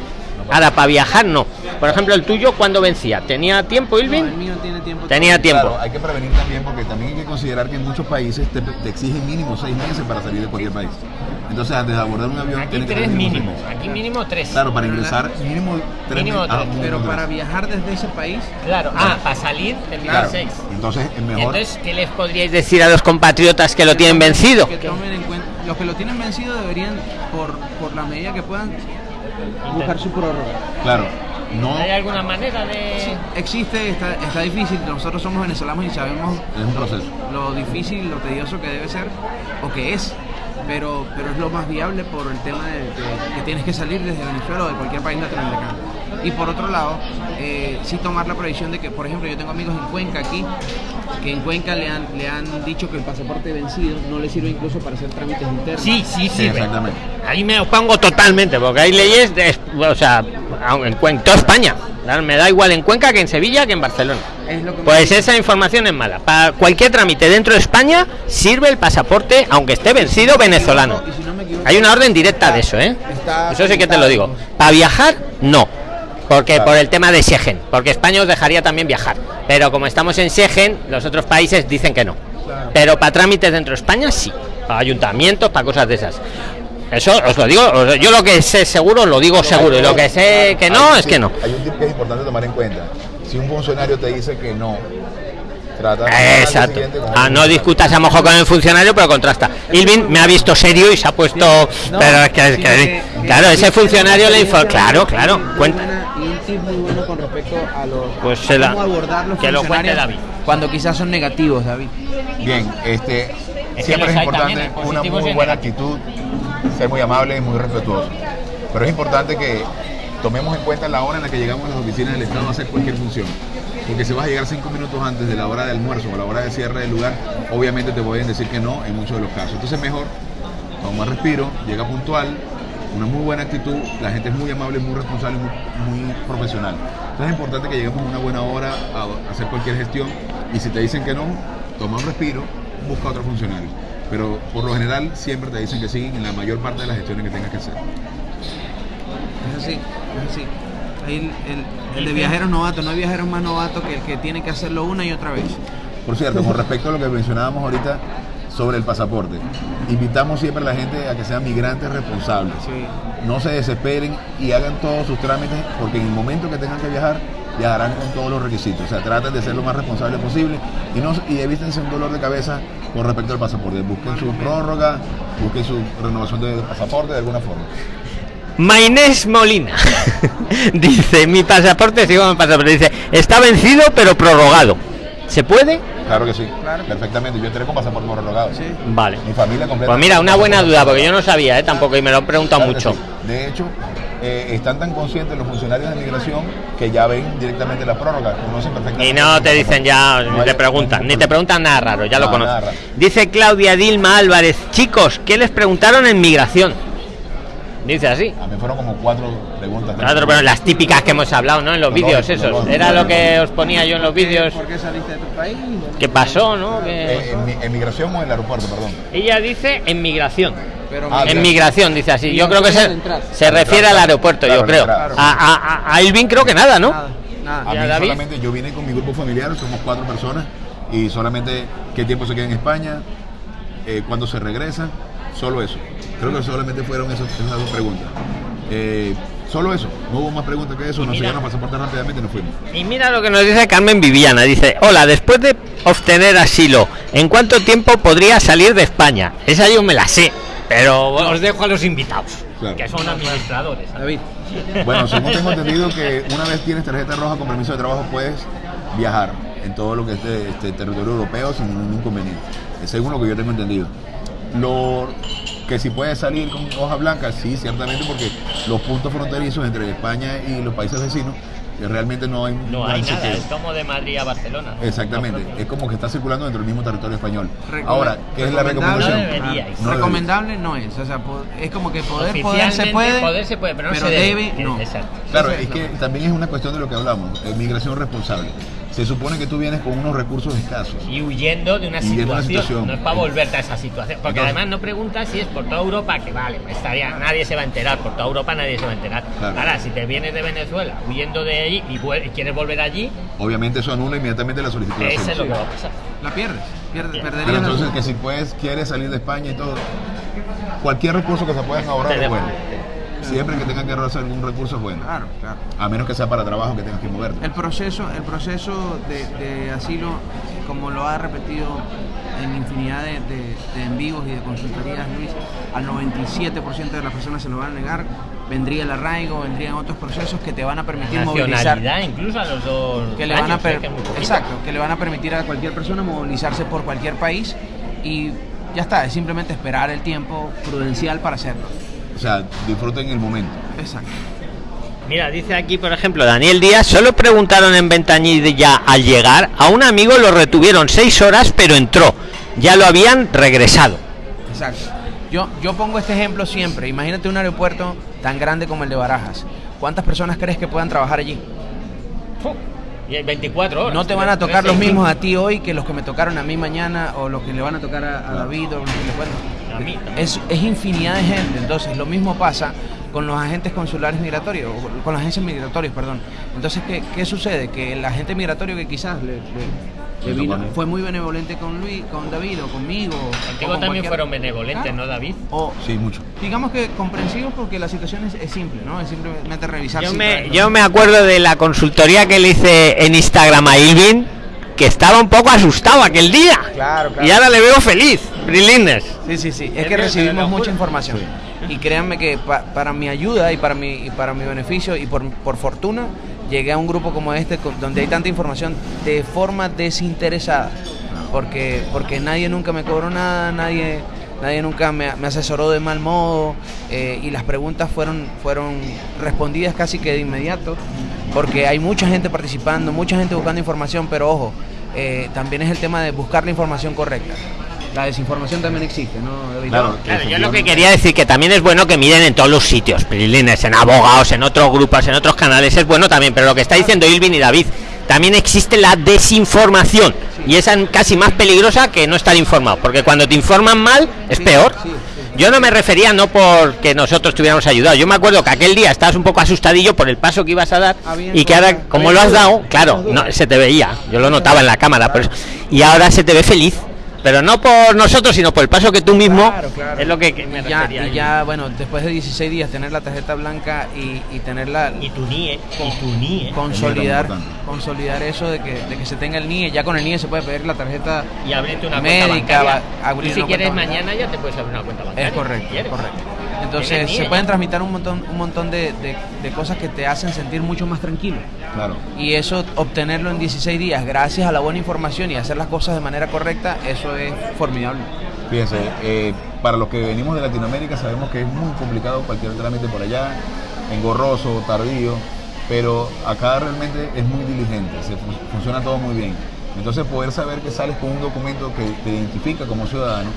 Ahora, para viajar no. Por ejemplo, el tuyo, ¿cuándo vencía? ¿Tenía tiempo, No, el Ilvin? mío tiene tiempo. Tenía tiempo. Claro, hay que prevenir también porque también hay que considerar que en muchos países te, te exigen mínimo seis meses para salir de cualquier país. Entonces, antes de abordar un avión, Aquí tienes que tres mínimos. Aquí mínimo tres. Claro, para ingresar mínimo tres Mínimo meses. Ah, tres. mínimo Pero tres. para viajar desde ese país, Claro. Ah, para salir Claro, seis. entonces es mejor. Entonces, ¿qué les podríais decir a los compatriotas que lo tienen vencido? que tomen en cuenta, los que lo tienen vencido deberían, por, por la medida que puedan, buscar su prórroga. Claro, no ¿Hay alguna manera de...? Existe, está, está difícil, nosotros somos venezolanos y sabemos es un proceso. lo difícil, lo tedioso que debe ser, o que es, pero, pero es lo más viable por el tema de, de que tienes que salir desde Venezuela o de cualquier país latinoamericano. Y por otro lado, eh, sí tomar la previsión de que, por ejemplo, yo tengo amigos en Cuenca aquí, que en Cuenca le han, le han dicho que el pasaporte vencido no le sirve incluso para hacer trámites internos. Sí, sí, Sí, exactamente. Ahí me opongo totalmente, porque hay leyes, de, o sea, en, Cuen- toda España. Me da igual en Cuenca que en Sevilla que en Barcelona. Es lo que me Pues esa información es mala. Para cualquier trámite dentro de España sirve el pasaporte, aunque esté vencido venezolano. Y si no me equivoco, Hay una orden directa de eso, ¿eh? Eso sí que te lo digo. Para viajar, no. porque Claro. por el tema de Schengen, porque España os dejaría también viajar, pero como estamos en Schengen, los otros países dicen que no. Pero para trámites dentro de España sí, para ayuntamientos, para cosas de esas. Eso os lo digo, os- yo lo que sé seguro lo digo seguro y lo que sé que no Hay- es que no. Hay un tip que es importante tomar en cuenta. Si un funcionario te dice que no, trata de Exacto. Ah, no discutas a lo mejor con el funcionario, pero contrasta. Ilvin me ha visto serio y se ha puesto. pero es que, es que- claro, ese funcionario le info. Claro, claro. Cuenta. Y un tip muy bueno con respecto a los Pues se la- cómo abordar los que lo cuente funcionarios David. cuando quizás son negativos, David. Bien, este, siempre es importante una muy buena actitud, ser muy amable y muy respetuoso. Pero es importante que tomemos en cuenta la hora en la que llegamos a las oficinas del Estado a hacer cualquier función. Porque si vas a llegar cinco minutos antes de la hora de almuerzo o la hora de cierre del lugar, obviamente te pueden decir que no en muchos de los casos. Entonces mejor, toma respiro, llega puntual, una muy buena actitud, la gente es muy amable, muy responsable, muy, muy profesional. Entonces es importante que lleguemos a una buena hora a hacer cualquier gestión y si te dicen que no, toma un respiro, busca otro funcionario. Pero por lo general siempre te dicen que sí en la mayor parte de las gestiones que tengas que hacer. Es así, es así. Ahí el, el- el de viajeros novatos, no hay viajeros más novatos que el que tiene que hacerlo una y otra vez. Por cierto, con respecto a lo que mencionábamos ahorita sobre el pasaporte, invitamos siempre a la gente a que sean migrantes responsables. Sí. No se desesperen y hagan todos sus trámites porque en el momento que tengan que viajar, viajarán con todos los requisitos. O sea, traten de ser lo más responsable posible y, no, y evítense un dolor de cabeza con respecto al pasaporte. Busquen su prórroga, busquen su renovación de pasaporte de alguna forma. Maynés Molina dice: Mi pasaporte, sigo con mi pasaporte. Dice: Está vencido, pero prorrogado. ¿Se puede? Claro que sí, Claro. perfectamente. Yo entré con pasaporte prorrogado. Sí. Vale. Mi familia completa. Pues mira, una buena duda, porque yo no sabía, ¿eh? tampoco, y me lo han preguntado Claro mucho. sí. De hecho, eh, están tan conscientes los funcionarios de migración que ya ven directamente la prórroga, conocen perfectamente. Y no te dicen ya, No ni te preguntan, ni te preguntan nada raro, ya lo No, conocen. Dice Claudia Dilma Álvarez, chicos, ¿qué les preguntaron en migración? Dice así. A mí fueron como cuatro preguntas. Claro, pero las típicas que hemos hablado, ¿no? En los Lo vídeos lo esos. Era lo que os ponía yo en los vídeos. ¿Por qué saliste de tu país? ¿Qué pasó, no? Eh, en, mi- en migración o en el aeropuerto, perdón. Ella dice en migración. Pero Ah, En migración, dice así. Yo no creo que se, se refiere al aeropuerto, Claro, yo creo. claro. A, a, a- a Ilvin creo que nada, ¿no? Nada, nada. A ¿Y a mí David? solamente, yo vine con mi grupo familiar, somos cuatro personas, y solamente qué tiempo se queda en España, eh, cuándo se regresa, solo eso. Creo que solamente fueron esas, esas dos preguntas. Eh, solo eso, no hubo más preguntas que eso, nos llegaron pasaporte rápidamente y nos fuimos. Y mira lo que nos dice Carmen Viviana. Dice, hola, después de obtener asilo, ¿en cuánto tiempo podría salir de España? Esa yo me la sé, pero os dejo a los invitados, Claro. que son administradores. David, Bueno, según tengo entendido que una vez tienes tarjeta roja con permiso de trabajo puedes viajar en todo lo que es de, este territorio europeo sin ningún inconveniente. Es según lo que yo tengo entendido. Lo que si puedes salir con hoja blanca, sí, ciertamente, porque los puntos fronterizos entre España y los países vecinos que realmente no hay No hay nada, chequeo. es como de Madrid a Barcelona. ¿no? Exactamente, es como que está circulando dentro del mismo territorio español. Recome- Ahora, ¿qué es la recomendación? No deberíais. No recomendable no es. O sea, es como que poder, poder Oficialmente se puede. poder se puede, pero no se debe, debe. no. Exacto. Claro, es que también es una cuestión de lo que hablamos, eh, migración responsable. Se supone que tú vienes con unos recursos escasos. Y huyendo de una de una situación, situación. no es para volverte a esa situación. Porque Entonces- además no preguntas si es por toda Europa, que vale, estaría, nadie se va a enterar, por toda Europa nadie se va a enterar. Claro. Ahora, si te vienes de Venezuela huyendo de allí y, y quieres volver allí, Obviamente eso anula inmediatamente la solicitud de ese es lo que va a pasar. La pierdes. pierdes Bien. perderías Pero la- entonces que si puedes, quieres salir de España y todo, cualquier recurso que se puedan ahorrar es bueno. Siempre que tengan que ahorrarse algún recurso es bueno. Claro, claro. A menos que sea para trabajo que tengas que moverte. El proceso, el proceso de, de asilo, como lo ha repetido en infinidad de, de- de en vivos y de consultorías, Luis, al 97% de las personas se lo van a negar. Vendría el arraigo, vendrían otros procesos que te van a permitir movilizar. Nacionalidad, incluso a los dos. Que le van a que exacto, le van a permitir a cualquier persona movilizarse por cualquier país y ya está, es simplemente esperar el tiempo prudencial para hacerlo. O sea, disfruten el momento. Exacto. Mira, dice aquí, por ejemplo, Daniel Díaz, solo preguntaron en Ventanilla al llegar, a un amigo lo retuvieron seis horas, pero entró. Ya lo habían regresado. Exacto. Yo, yo pongo este ejemplo siempre. Imagínate un aeropuerto tan grande como el de Barajas. ¿Cuántas personas crees que puedan trabajar allí? Y en 24 horas. No te van a tocar los mismos a ti hoy que los que me tocaron a mí mañana o los que le van a tocar a, a David o los que le A mí. Es, es infinidad de gente. Entonces, lo mismo pasa con los agentes consulares migratorios, o con las agencias migratorias, perdón. Entonces, ¿qué, qué sucede? Que el agente migratorio que quizás le, le- Le vino- fue muy benevolente con Luis, con David o conmigo. o Contigo con también fueron benevolentes, Claro. ¿no, David? O Sí, mucho. digamos que comprensivos porque la situación es, es simple, ¿no? Es simplemente revisar. Yo si me, yo me acuerdo de la consultoría que le hice en Instagram a Ilvin, que estaba un poco asustado aquel día. Claro, claro. Y ahora le veo feliz, Brilines. Sí, sí, sí. Es que que recibimos mucha información. Y créanme que pa- para mi ayuda y para mi, y para mi beneficio y por, por fortuna, llegué a un grupo como este donde hay tanta información de forma desinteresada. Porque, porque nadie nunca me cobró nada, nadie, nadie nunca me, me asesoró de mal modo eh, y las preguntas fueron, fueron respondidas casi que de inmediato. Porque hay mucha gente participando, mucha gente buscando información, pero ojo, eh, también es el tema de buscar la información correcta. La desinformación también existe, ¿no, David? Claro. Claro, yo lo que quería decir que también es bueno que miren en todos los sitios, en abogados, en otros grupos, en otros canales, es bueno también, pero lo que está diciendo Ilvin y David, también existe la desinformación y esa es casi más peligrosa que no estar informado, porque cuando te informan mal es Sí, peor. sí, sí. Yo no me refería no porque nosotros te hubiéramos ayudado. Yo me acuerdo que aquel día estabas un poco asustadillo por el paso que ibas a dar Había y que ahora, como lo has dado, claro, no, se te veía. Yo lo notaba en la cámara, por eso. Y ahora se te ve feliz. Pero no por nosotros, sino por el paso que tú mismo. Claro, claro. Es lo que, que me Y ya, refería y yo. ya, bueno, después de 16 días tener la tarjeta blanca y, y tenerla Y tu NIE, y tu NIE. consolidar, Es consolidar eso de que, de que se tenga el NIE, ya con el NIE se puede pedir la tarjeta Y abrirte una médica, cuenta bancaria. va- abrir Tú si una quieres mañana ya te puedes abrir una cuenta bancaria. Es correcto, si correcto. Entonces se pueden tramitar un montón, un montón de, de- de cosas que te hacen sentir mucho más tranquilo. Claro. Y eso, obtenerlo en 16 días, gracias a la buena información y hacer las cosas de manera correcta, eso es formidable. Fíjense, eh, para los que venimos de Latinoamérica sabemos que es muy complicado cualquier trámite por allá, engorroso, tardío, pero acá realmente es muy diligente, se fun- funciona todo muy bien. Entonces poder saber que sales con un documento que te identifica como ciudadano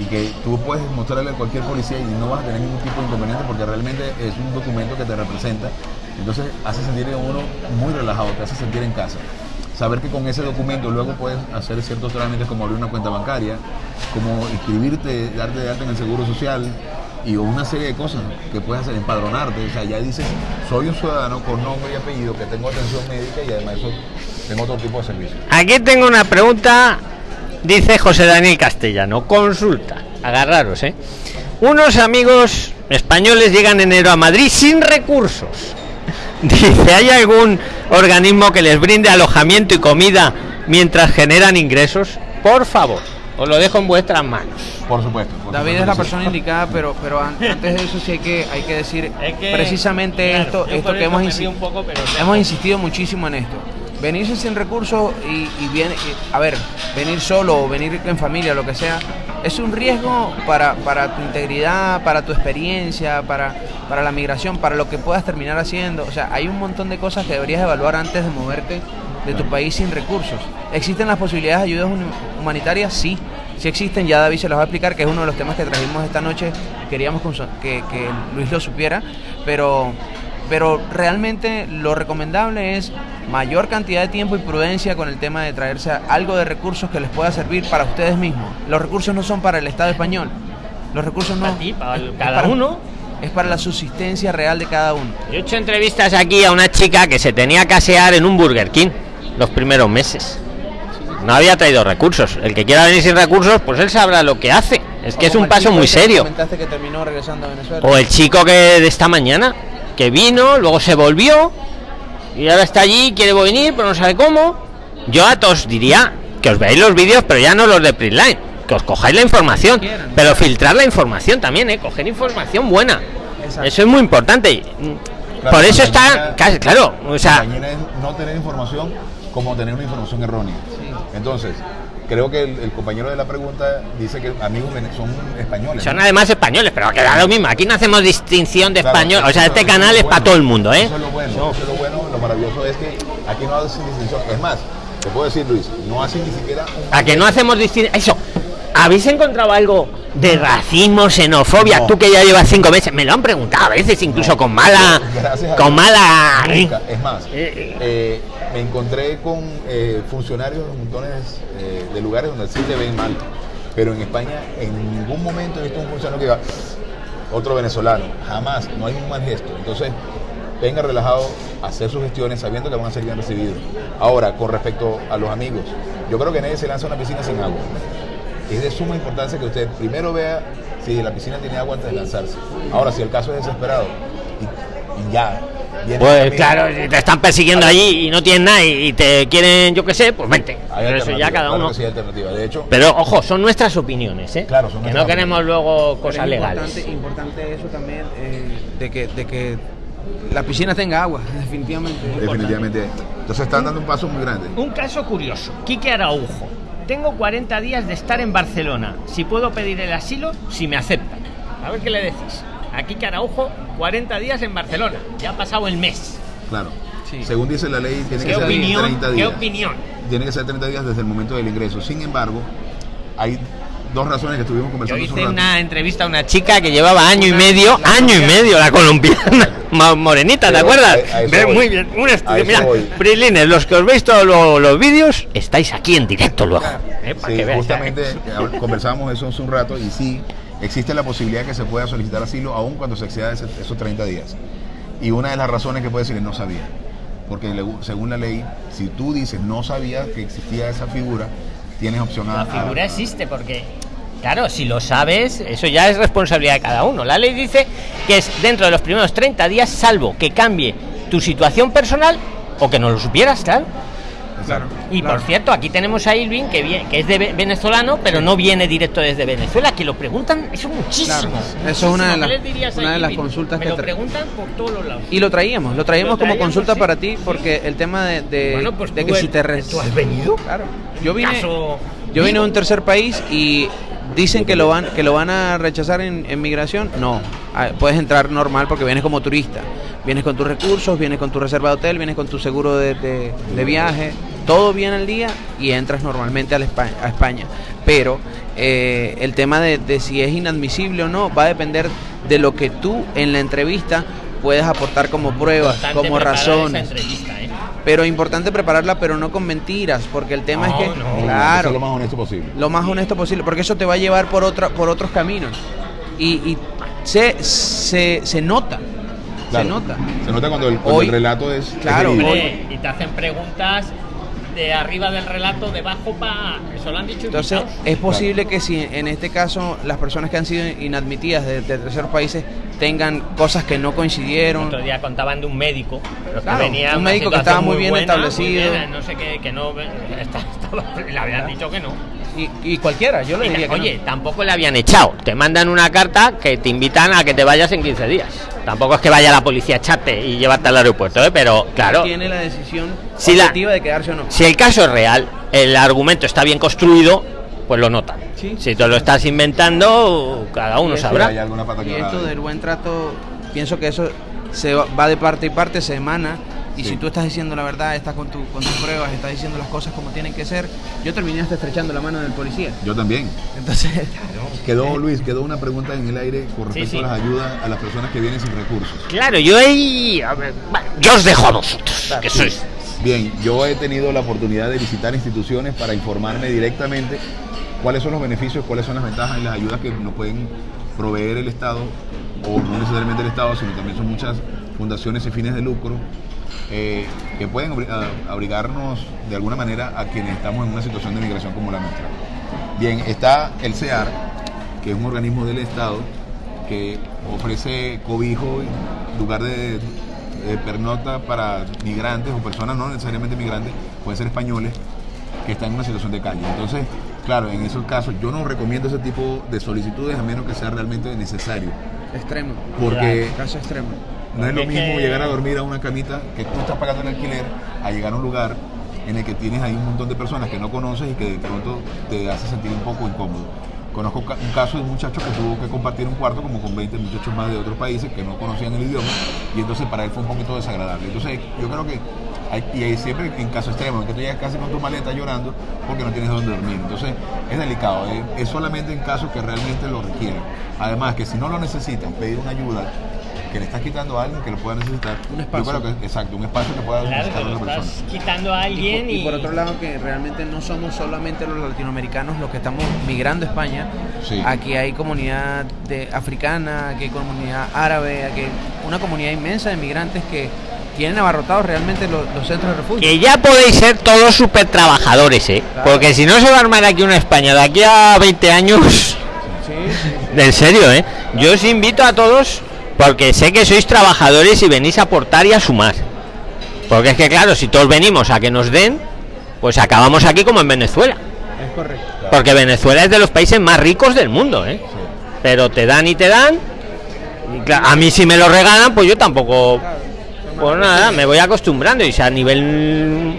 y que tú puedes mostrarle a cualquier policía y no vas a tener ningún tipo de inconveniente porque realmente es un documento que te representa, entonces hace sentir a uno muy relajado, te hace sentir en casa saber que con ese documento luego puedes hacer ciertos trámites como abrir una cuenta bancaria, como inscribirte, darte de alta en el seguro social y una serie de cosas que puedes hacer, empadronarte, o sea, ya dices, soy un ciudadano con nombre y apellido, que tengo atención médica y además eso, tengo otro tipo de servicios. Aquí tengo una pregunta, dice José Daniel Castellano. Consulta, agarraros, ¿eh? Unos amigos españoles llegan en enero a Madrid sin recursos. Dice, ¿hay algún organismo que les brinde alojamiento y comida mientras generan ingresos? Por favor, os lo dejo en vuestras manos. Por supuesto. por David supuesto es la sí. persona indicada, pero, pero an- antes de eso sí hay que, hay que decir precisamente esto, esto que hemos, insi- hemos insistido muchísimo en esto. Venirse sin recursos y, y viene, y- a ver, venir solo o venir en familia, lo que sea, es un riesgo para, para tu integridad, para tu experiencia, para, para la migración, para lo que puedas terminar haciendo. O sea, hay un montón de cosas que deberías evaluar antes de moverte de tu país sin recursos. ¿Existen las posibilidades de ayudas humanitarias? Sí, sí existen. Ya David se los va a explicar, que es uno de los temas que trajimos esta noche. Queríamos que, que Luis lo supiera, pero, pero realmente lo recomendable es mayor cantidad de tiempo y prudencia con el tema de traerse algo de recursos que les pueda servir para ustedes mismos. Los recursos no son para el Estado español. Los recursos no. Para ti, para es- es cada para- uno. Es para la subsistencia real de cada uno. Yo he hecho entrevistas aquí a una chica que se tenía que asear en un Burger King los primeros meses. No había traído recursos. El que quiera venir sin recursos, pues él sabrá lo que hace. Es que es Como un el paso muy que serio. Comentaste que terminó regresando a Venezuela. O el chico que de esta mañana, que vino, luego se volvió y ahora está allí, quiere venir, pero no sabe cómo. Yo a todos diría que os veáis los vídeos, pero ya no los de Printline, que os cojáis la información, pero filtrar la información también, ¿eh? coger información buena. Exacto. Eso es muy importante. mm, Claro, Por eso está, casi- claro, o sea, no tener información como tener una información errónea. Sí. Entonces, creo que el, el compañero de la pregunta dice que amigos son españoles. son ¿no? además españoles, pero que da lo mismo. Aquí no hacemos distinción de Claro, español, o sea, es este canal es bueno. para todo el mundo, ¿eh? Eso es lo bueno, eso es lo bueno, lo maravilloso es que aquí no hacen distinción. Es más, te puedo decir, Luis, no hacen ni siquiera un A que no hacemos distinción. Eso. ¿Habéis encontrado algo de racismo, xenofobia? No. Tú que ya llevas cinco meses, me lo han preguntado a veces, incluso con mala. Gracias Con mala. Nunca. Es más, Eh, eh, me encontré con eh, funcionarios de montones eh, de lugares donde sí te ven mal. Pero en España en ningún momento he visto un funcionario que diga, otro venezolano. Jamás, no hay un mal gesto. Entonces, venga relajado a hacer sus gestiones sabiendo que van a ser bien recibidos. Ahora, con respecto a los amigos, yo creo que nadie se lanza a una piscina sin agua. Es de suma importancia que usted primero vea si la piscina tiene agua antes de lanzarse. Ahora, si el caso es desesperado y, ya. Pues claro, si te están persiguiendo allí y no tienen nada y te quieren, yo qué sé, pues vente. hay Pero eso ya cada claro uno. sí alternativa. De hecho, Pero ojo, son nuestras opiniones, ¿eh? Claro, son que no queremos luego Pero cosas es legales. Importante, importante eso también, eh, de, que, de que la piscina tenga agua, definitivamente. definitivamente. Entonces están dando un paso muy grande. Un caso curioso. Quique Araujo. Tengo 40 días de estar en Barcelona. Si puedo pedir el asilo, si me aceptan. A ver qué le decís. A Quique Araujo, 40 días en Barcelona. Ya ha pasado el mes. Claro. Sí. Según dice la ley, tiene ¿Qué que ser opinión? 30 ¿Qué días. opinión? Tiene que ser 30 días desde el momento del ingreso. Sin embargo, hay dos razones que estuvimos Yo conversando hace un hice rato. una entrevista a una chica que llevaba año y Una- medio, la año y medio, la colombiana, ma- morenita, ¿te acuerdas? a- a Ve. Muy bien, un estudio. Mira. Prilines, los que os veis todos lo- los vídeos, estáis aquí en directo luego. ¿eh? Sí, que justamente eh, conversamos eso hace un rato y sí, existe la posibilidad que se pueda solicitar asilo aún cuando se exceda esos 30 días. Y una de las razones que puede decir es no sabía. Porque según la ley, si tú dices no sabía que existía esa figura, tienes opción a... La a- figura existe porque, claro, si lo sabes, eso ya es responsabilidad de cada uno. La ley dice que es dentro de los primeros 30 días, salvo que cambie tu situación personal o que no lo supieras, claro. Claro. Y claro. por cierto, aquí tenemos a Irving, que, vie- que es de ve- venezolano, pero no viene directo desde Venezuela, que lo preguntan, eso muchísimo. Claro. Eso es una de las- consultas Me que lo preguntan por todos los lados. Y lo traíamos, lo traíamos Lo como consulta sí, para ti, sí. porque el tema de, de, Bueno, pues de que si te... re- ¿tú has venido? Claro. Yo vine, Caso yo vine a un tercer país y dicen que lo van que lo van a rechazar en, en migración. No, Ah, puedes entrar normal porque vienes como turista. Vienes con tus recursos, vienes con tu reserva de hotel, vienes con tu seguro de, de- de viaje, todo bien al día y entras normalmente a, la Espa- a España. Pero eh, el tema de, de si es inadmisible o no va a depender de lo que tú en la entrevista puedes aportar como pruebas, como razones. ¿eh? Pero importante prepararla, pero no con mentiras, porque el tema No, es que, no. Claro, ser lo más honesto posible. lo más honesto posible, porque eso te va a llevar por otra, por otros caminos. Y, y se, se, se nota, Claro. se nota. Se nota cuando el, cuando Hoy- el relato es... claro, es. Hombre, y te hacen preguntas de arriba del relato, debajo para. Eso lo han dicho Entonces, invitados. es posible que si en este caso las personas que han sido inadmitidas de, de terceros países tengan cosas que no El coincidieron, otro día contaban de un médico, pero que Claro, venía un médico que estaba muy bien buena, establecido. muy bien, no sé qué, que no. está- estaba- le habían dicho que no. Y, y cualquiera, yo le diría que oye, no. tampoco le habían echado. Te mandan una carta que te invitan a que te vayas en 15 días. Tampoco es que vaya la policía a echarte y llevarte al aeropuerto, ¿eh? pero claro, tiene la decisión Si la- de quedarse o no. si el caso es real, el argumento está bien construido, pues lo notan. Sí. Si te lo estás inventando, cada uno eso sabrá. Hay alguna pata Y esto del buen trato, pienso que eso se va de parte y parte, se emana. Y Sí. si tú estás diciendo la verdad, estás con, tu, con tus pruebas, estás diciendo las cosas como tienen que ser, yo terminé hasta estrechando la mano del policía. Yo también. Entonces, Quedó, Luis, quedó una pregunta en el aire con respecto Sí, sí. a las ayudas a las personas que vienen sin recursos. Claro, yo ahí. a ver, bueno, yo os dejo a vosotros. que Sí. sois. Bien, yo he tenido la oportunidad de visitar instituciones para informarme directamente cuáles son los beneficios, cuáles son las ventajas y las ayudas que nos pueden proveer el Estado, o no necesariamente el Estado, sino también son muchas fundaciones y fines de lucro eh, que pueden obri- a- abrigarnos de alguna manera a quienes estamos en una situación de migración como la nuestra. Bien, está el CEAR, que es un organismo del Estado que ofrece cobijo, lugar de, de pernocta para migrantes o personas no necesariamente migrantes, pueden ser españoles, que están en una situación de calle. Entonces, claro, en esos casos yo no recomiendo ese tipo de solicitudes a menos que sea realmente necesario, extremo. porque Caso extremo. No es lo mismo llegar a dormir a una camita que tú estás pagando el alquiler a llegar a un lugar en el que tienes ahí un montón de personas que no conoces y que de pronto te hace sentir un poco incómodo. Conozco un caso de un muchacho que tuvo que compartir un cuarto como con 20 muchachos más de otros países que no conocían el idioma y entonces para él fue un poquito desagradable. Entonces yo creo que hay, y hay siempre en caso extremo, en que tú llegas casi con tu maleta llorando porque no tienes dónde dormir. Entonces es delicado, eh, es solamente en casos que realmente lo requieren. Además que si no lo necesitan, pedir una ayuda que le estás quitando a alguien que lo pueda necesitar. Un espacio. Yo creo que, exacto, un espacio que pueda Claro, necesitar lo una estás persona. quitando a Y alguien por, y, y por otro lado que realmente no somos solamente los latinoamericanos los que estamos migrando a España. Sí. Aquí hay comunidad de, africana, aquí hay comunidad árabe, aquí hay una comunidad inmensa de migrantes que tienen abarrotados realmente los, los centros de refugio. que ya podéis ser todos súper trabajadores, ¿eh? Claro. Porque si no se va a armar aquí una España de aquí a 20 años, Sí, sí, en serio, ¿eh? Yo os invito a todos porque sé que sois trabajadores y venís a aportar y a sumar. Porque es que claro, si todos venimos a que nos den, pues acabamos aquí como en Venezuela. es correcto. Porque Venezuela es de los países más ricos del mundo, ¿eh? Pero te dan y te dan. Y claro, a mí si me lo regalan, pues yo tampoco... Pues nada, me voy acostumbrando y a nivel...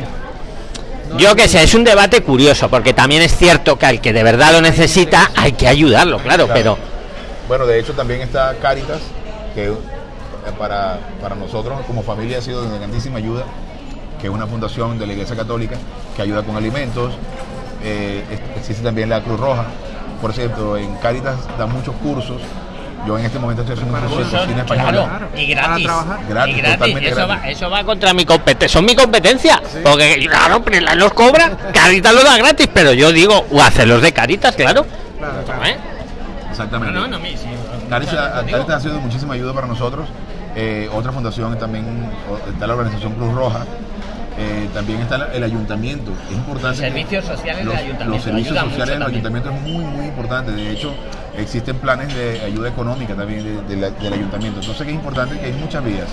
Yo que sé, es un debate curioso, porque también es cierto que al que de verdad lo necesita hay que ayudarlo, claro, Claro. pero... Bueno, de hecho también está Caritas, que eh, para, para nosotros como familia ha sido de grandísima ayuda, que es una fundación de la Iglesia Católica que ayuda con alimentos. Eh, existe también la Cruz Roja. Por cierto, en Caritas dan muchos cursos. Yo en este momento estoy haciendo un curso de cocina española. Claro, y gratis. Para trabajar. Gratis, y gratis. totalmente Eso, gratis. Va, eso va contra mi competencia. Son mi competencia. Porque, claro, Prisla los cobra, Caritas lo da gratis, pero yo digo, o hacerlos de Caritas, claro. Claro, claro. ¿Eh? Exactamente. No, no, no, sí. Caritas ha sido de muchísima ayuda para nosotros. Eh, otra fundación también está la organización Cruz Roja. Eh, también está el ayuntamiento. Es importante. Los servicios sociales del ayuntamiento, Los servicios ayuda sociales del ayuntamiento es muy, muy importante. De hecho, existen planes de ayuda económica también de- de la- del ayuntamiento. Entonces, que es importante que hay muchas vías.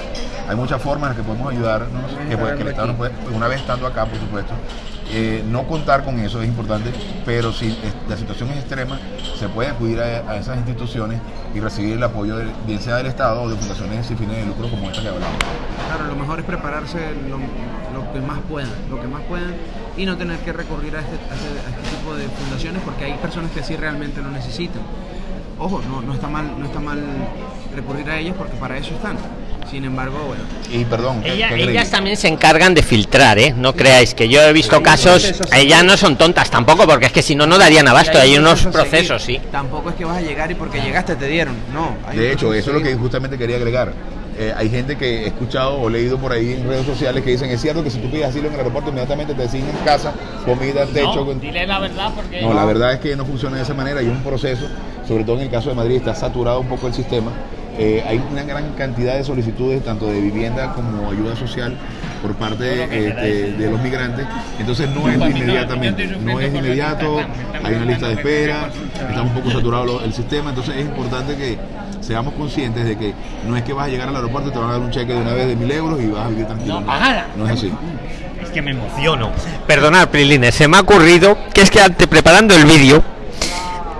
Hay muchas formas en las que podemos ayudarnos. Que, puede- que el Estado nos puede, una vez estando acá, por supuesto. Eh, no contar con eso es importante, pero si la situación es extrema, se puede acudir a, a esas instituciones y recibir el apoyo, de, bien sea del Estado o de fundaciones sin fines de lucro como esta que hablamos. Claro, lo mejor es prepararse lo, lo que más puedan, lo que más puedan y no tener que recurrir a este, a este- a este tipo de fundaciones porque hay personas que sí realmente lo necesitan. Ojo, no, no está mal, no está mal recurrir a ellas porque para eso están. Sin embargo, bueno, Y perdón, ¿qué- Ella- qué ellas también se encargan de filtrar, ¿eh? No creáis que yo he visto Sí, casos, sí. ellas no son tontas tampoco, porque es que si no, no darían abasto. y Hay unos procesos sí. Tampoco es que vas a llegar y porque llegaste te dieron. No. hay De hecho, eso es lo que justamente quería agregar. Eh, hay gente que he escuchado o leído por ahí en redes sociales que dicen, es cierto que si tú pides asilo en el aeropuerto, inmediatamente te asignan casa, comida, techo. con-". dile la verdad porque... No, la verdad es que no funciona de esa manera. Hay un proceso, sobre todo en el caso de Madrid, está saturado un poco el sistema. Eh, hay una gran cantidad de solicitudes, tanto de vivienda como ayuda social, por parte de, eh, de- de los migrantes. Entonces no es de inmediatamente, no es inmediato, hay una lista de espera, está un poco saturado el sistema. Entonces es importante que seamos conscientes de que no es que vas a llegar al aeropuerto y te van a dar un cheque de una vez de mil euros y vas a vivir tranquilo. No, pagada. No es así. Es que me emociono. Perdonad, Prilines, se me ha ocurrido que es que ante preparando el vídeo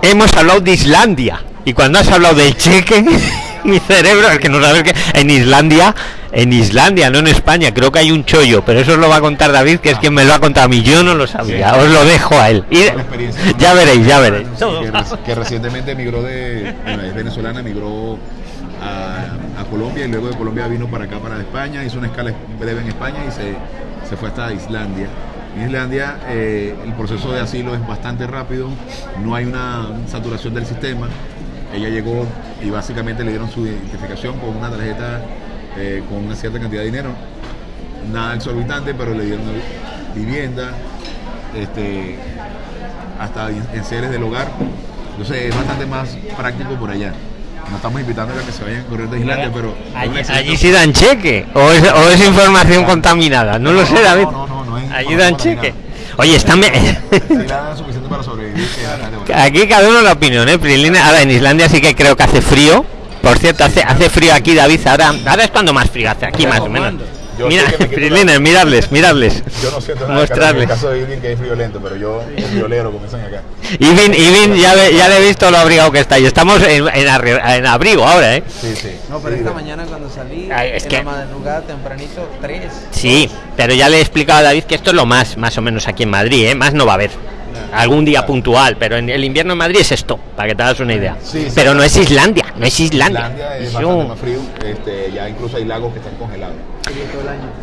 hemos hablado de Islandia. Y cuando has hablado del cheque, mi cerebro, es que no sabes que en Islandia, en Islandia, no en España, creo que hay un chollo, pero eso os lo va a contar David, que es quien me lo ha contado a mí. Yo no lo sabía, os lo dejo a él. Y- ya veréis, ya veréis. que, que recientemente emigró de, bueno, es venezolana, emigró a, a Colombia y luego de Colombia vino para acá, para España, hizo una escala breve en España y se, se fue hasta Islandia. En Islandia eh, el proceso de asilo es bastante rápido, no hay una saturación del sistema. Ella llegó y básicamente le dieron su identificación con una tarjeta eh, con una cierta cantidad de dinero. Nada exorbitante, pero le dieron vivienda, este, hasta en seres del hogar. Entonces es bastante más práctico por allá. No estamos invitando a que se vayan a correr de Islandia, pero Allí, allí sí dan cheque, o es, o es información contaminada, no lo sé, David. No, no, no, no Allí dan cheque. Oye, están... suficiente para sobrevivir. Aquí cada uno la opinión, ¿eh? Ahora en Islandia sí que creo que hace frío. Por cierto, hace, hace frío aquí, David. Ahora, ahora es cuando más frío hace aquí, más o menos. Yo Mira, Prilines, miradles, miradles. Yo no siento nada calor en Mostrarles. el caso de Irving que es friolento, pero yo como dicen acá. Ivin, Ivin, ya, le- ya le he visto lo abrigado que está. Y estamos en, en arri- en abrigo ahora, ¿eh? Sí, sí. No, pero Sí, esta mañana cuando salí, Ay, es en que- la madrugada tempranito, tres. Sí, pero ya le he explicado a David que esto es lo más, más o menos aquí en Madrid, ¿eh? Más no va a haber. Algún día puntual, pero en el invierno en Madrid es esto, para que te hagas una idea. Sí, sí. pero no es Islandia, no es Islandia. Islandia es Eso- bastante más frío, este, ya incluso hay lagos que están congelados.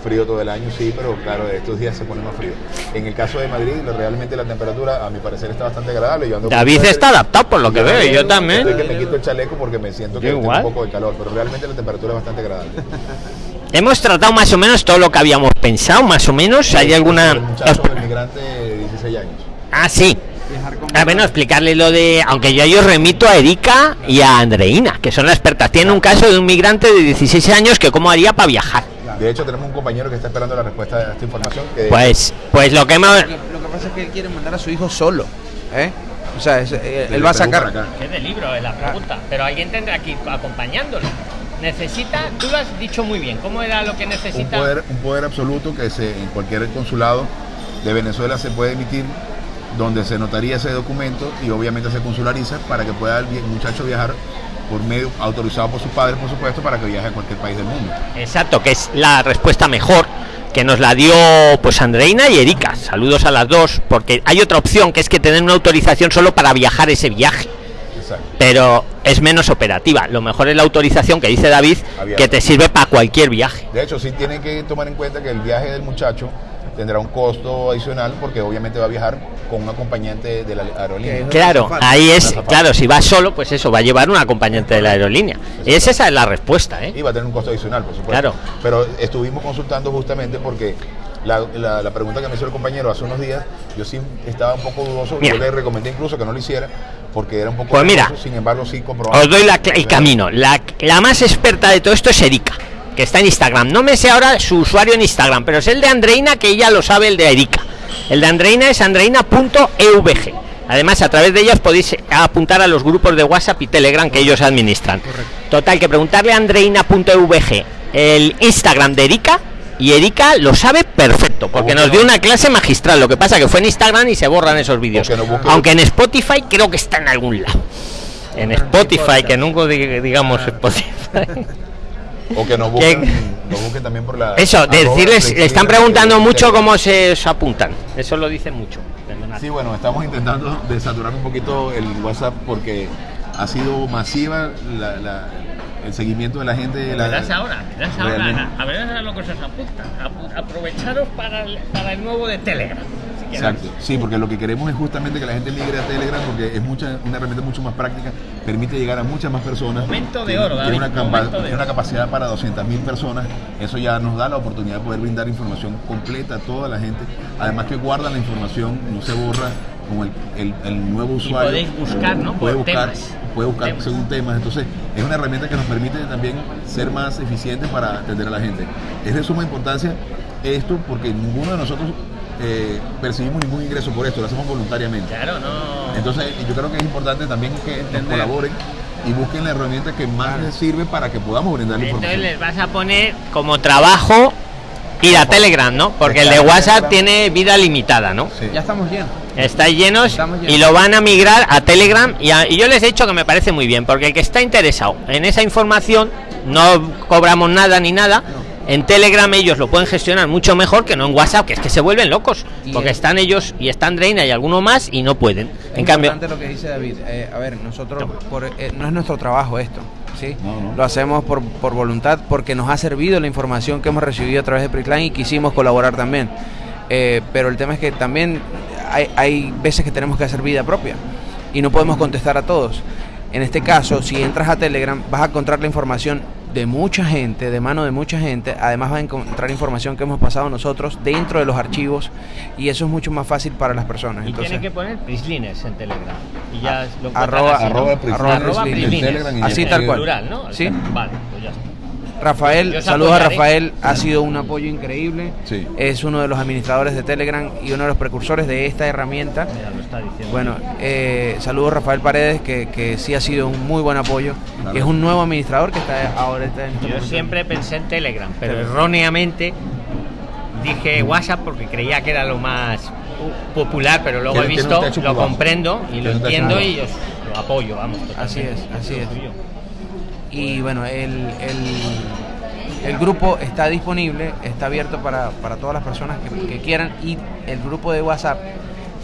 Frío todo el año, sí, pero claro, estos días se pone más frío. En el caso de Madrid, realmente la temperatura, a mi parecer, está bastante agradable. Yo ando David está adaptado por lo que veo, yo también. Estoy que me quito el chaleco porque me siento que Yo tengo un poco de calor, pero realmente la temperatura es bastante agradable. Hemos tratado más o menos todo lo que habíamos pensado, más o menos. ¿Hay alguna...? El muchacho, el migrante de 16 años. Ah, sí. Viajar con A ver, no, explicarle lo de. Aunque yo, yo remito a Erika y a Andreina, que son las expertas. Tienen un caso de un migrante de 16 años que cómo haría para viajar. De hecho, tenemos un compañero que está esperando la respuesta a esta información. Que Pues, pues lo que hemos. Lo que, lo que pasa es que él quiere mandar a su hijo solo. ¿eh? O sea, es- eh, desde él va a sacar. acá. Es del libro, es la pregunta. Pero alguien tendrá que ir acompañándolo. Necesita, tú lo has dicho muy bien. ¿Cómo era lo que un necesita? poder, un poder absoluto que se, en cualquier consulado de Venezuela se puede emitir, donde se notaría ese documento y obviamente se consulariza para que pueda el muchacho viajar por medio autorizado por sus padres, por supuesto, para que viaje a cualquier país del mundo. Exacto, que es la respuesta mejor que nos la dio pues Andreina y Erika. Saludos a las dos, porque hay otra opción que es que tener una autorización solo para viajar ese viaje. Exacto. pero es menos operativa. Lo mejor es la autorización que dice David, Abierta. que te sirve para cualquier viaje. De hecho, sí tienen que tomar en cuenta que el viaje del muchacho tendrá un costo adicional porque obviamente va a viajar con un acompañante de la aerolínea. Claro, ahí es, claro, si vas solo, pues eso, va a llevar un acompañante de la aerolínea. Es esa es la respuesta, ¿eh? Y va a tener un costo adicional, por supuesto. Claro. Pero estuvimos consultando justamente porque la, la- la pregunta que me hizo el compañero hace unos días, yo sí estaba un poco dudoso. Mira. Yo le recomendé incluso que no lo hiciera porque era un poco Pues mira, sin embargo sí comprobamos. Os doy la el camino. La, la más experta de todo esto es Erika, que está en Instagram. No me sé ahora su usuario en Instagram, pero es el de Andreina, que ella lo sabe, el de Erika. El de Andreina es andreina.evg. Además, a través de ellas podéis apuntar a los grupos de WhatsApp y Telegram que ellos administran. Total, que preguntarle a andreina.evg el Instagram de Erika y Erika lo sabe perfecto, porque nos dio una clase magistral. Lo que pasa que fue en Instagram y se borran esos vídeos. no Aunque en Spotify creo que está en algún lado. En Spotify, que nunca dig- digamos Spotify. O que nos busquen, nos busquen también por la. Eso, decirles, le están preguntando mucho cómo se os apuntan. Eso lo dicen mucho. Sí, bueno, estamos intentando desaturar un poquito el WhatsApp porque ha sido masiva la- la- el seguimiento de la gente. la- ahora, verás Realmente. a ver a lo que se apunta. aprovecharos para el, para el nuevo de Telegram. Exacto, sí, porque lo que queremos es justamente que la gente migre a Telegram porque es mucha, una herramienta mucho más práctica, permite llegar a muchas más personas. Momento de Tiene- oro, tiene, David, una, capa- momento de tiene una oro. capacidad para 200.000 personas, eso ya nos da la oportunidad de poder brindar información completa a toda la gente, además que guarda la información, no se borra con el, el- el nuevo usuario. podéis buscar, ¿no? Puede Por buscar, temas. puede buscar Temas. según temas, entonces es una herramienta que nos permite también ser más eficientes para atender a la gente. Es de suma importancia esto porque ninguno de nosotros eh, percibimos ningún ingreso por esto, lo hacemos voluntariamente. Claro, no. Entonces yo creo que es importante también que nos colaboren y busquen la herramienta que más les sirve para que podamos brindar la Entonces información. les vas a poner como trabajo ir a Telegram, ¿no? Porque el de. WhatsApp tiene vida limitada, ¿no? Sí. Ya estamos llenos. Estáis llenos Estamos llenos. y lo van a migrar a Telegram y, a- y yo les he dicho que me parece muy bien, porque el que está interesado en esa información, no cobramos nada ni nada. En Telegram ellos lo pueden gestionar mucho mejor que no en WhatsApp, que es que se vuelven locos. Y Porque es- están ellos y están Reina y alguno más y no pueden. Es En cambio, lo que dice David. Eh, a ver, nosotros, por- eh, no es nuestro trabajo esto, ¿sí? No, no. Lo hacemos por, por voluntad, porque nos ha servido la información que hemos recibido a través de Pricline y quisimos colaborar también. Eh, pero el tema es que también hay, hay veces que tenemos que hacer vida propia y no podemos contestar a todos. En este caso, si entras a Telegram, vas a encontrar la información de mucha gente, de mano de mucha gente. Además, vas a encontrar información que hemos pasado nosotros dentro de los archivos y eso es mucho más fácil para las personas. y Entonces, tienen que poner Prislines en Telegram. Y ya lo encuentran arroba- así, ¿no? arroba Prislines Arroba Prislines. Prislines. Telegram y Así tal cual. Plural, ¿no? Sí. Vale, pues ya está. Rafael, saludos a. Rafael, ha sido un apoyo increíble. Sí. Es uno de los administradores de Telegram y uno de los precursores de esta herramienta. Mira, lo está diciendo. Bueno, eh, saludos Rafael Paredes, que, que sí ha sido un muy buen apoyo. Claro. Es un nuevo administrador que está ahora está en este Yo momento. siempre pensé en Telegram, pero erróneamente dije WhatsApp porque creía que era lo más uh, popular, pero luego he visto, lo comprendo y lo entiendo y os lo apoyo, vamos. Así es, así es. Y bueno, el, el, el grupo está disponible, está abierto para, para todas las personas que, que quieran. Y el grupo de WhatsApp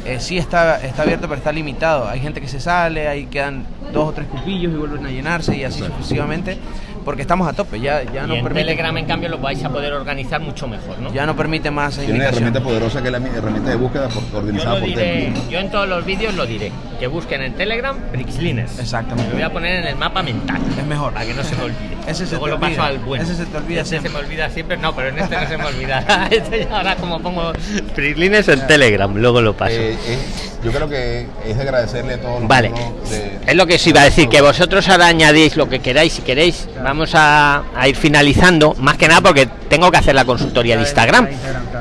eh, sí está, está abierto, pero está limitado. Hay gente que se sale, ahí quedan dos o tres cupillos y vuelven a llenarse y así sucesivamente, porque estamos a tope. Ya, ya y no en permite, Telegram, en cambio, lo vais a poder organizar mucho mejor, ¿no? ya no permite más Tiene una herramienta poderosa que es la mi- herramienta de búsqueda por- Yo, organizada lo por diré, yo en todos los vídeos lo diré. Que busquen en Telegram Brixlines. Exactamente. Lo voy a poner en el mapa mental. Es mejor. Para que no se me olvide. Ese se Luego te lo paso olvida. al bueno. Ese se te olvida Ese siempre. se me olvida siempre. No, pero en este no se me olvidará. Este ya ahora como pongo Brixlines en Telegram, luego lo paso. Eh, es- yo creo que es de agradecerle a todos los Vale, de- es lo que os iba a decir, que vosotros ahora añadís lo que queráis, si queréis, vamos a, a ir finalizando, más que nada porque tengo que hacer la consultoría de Instagram.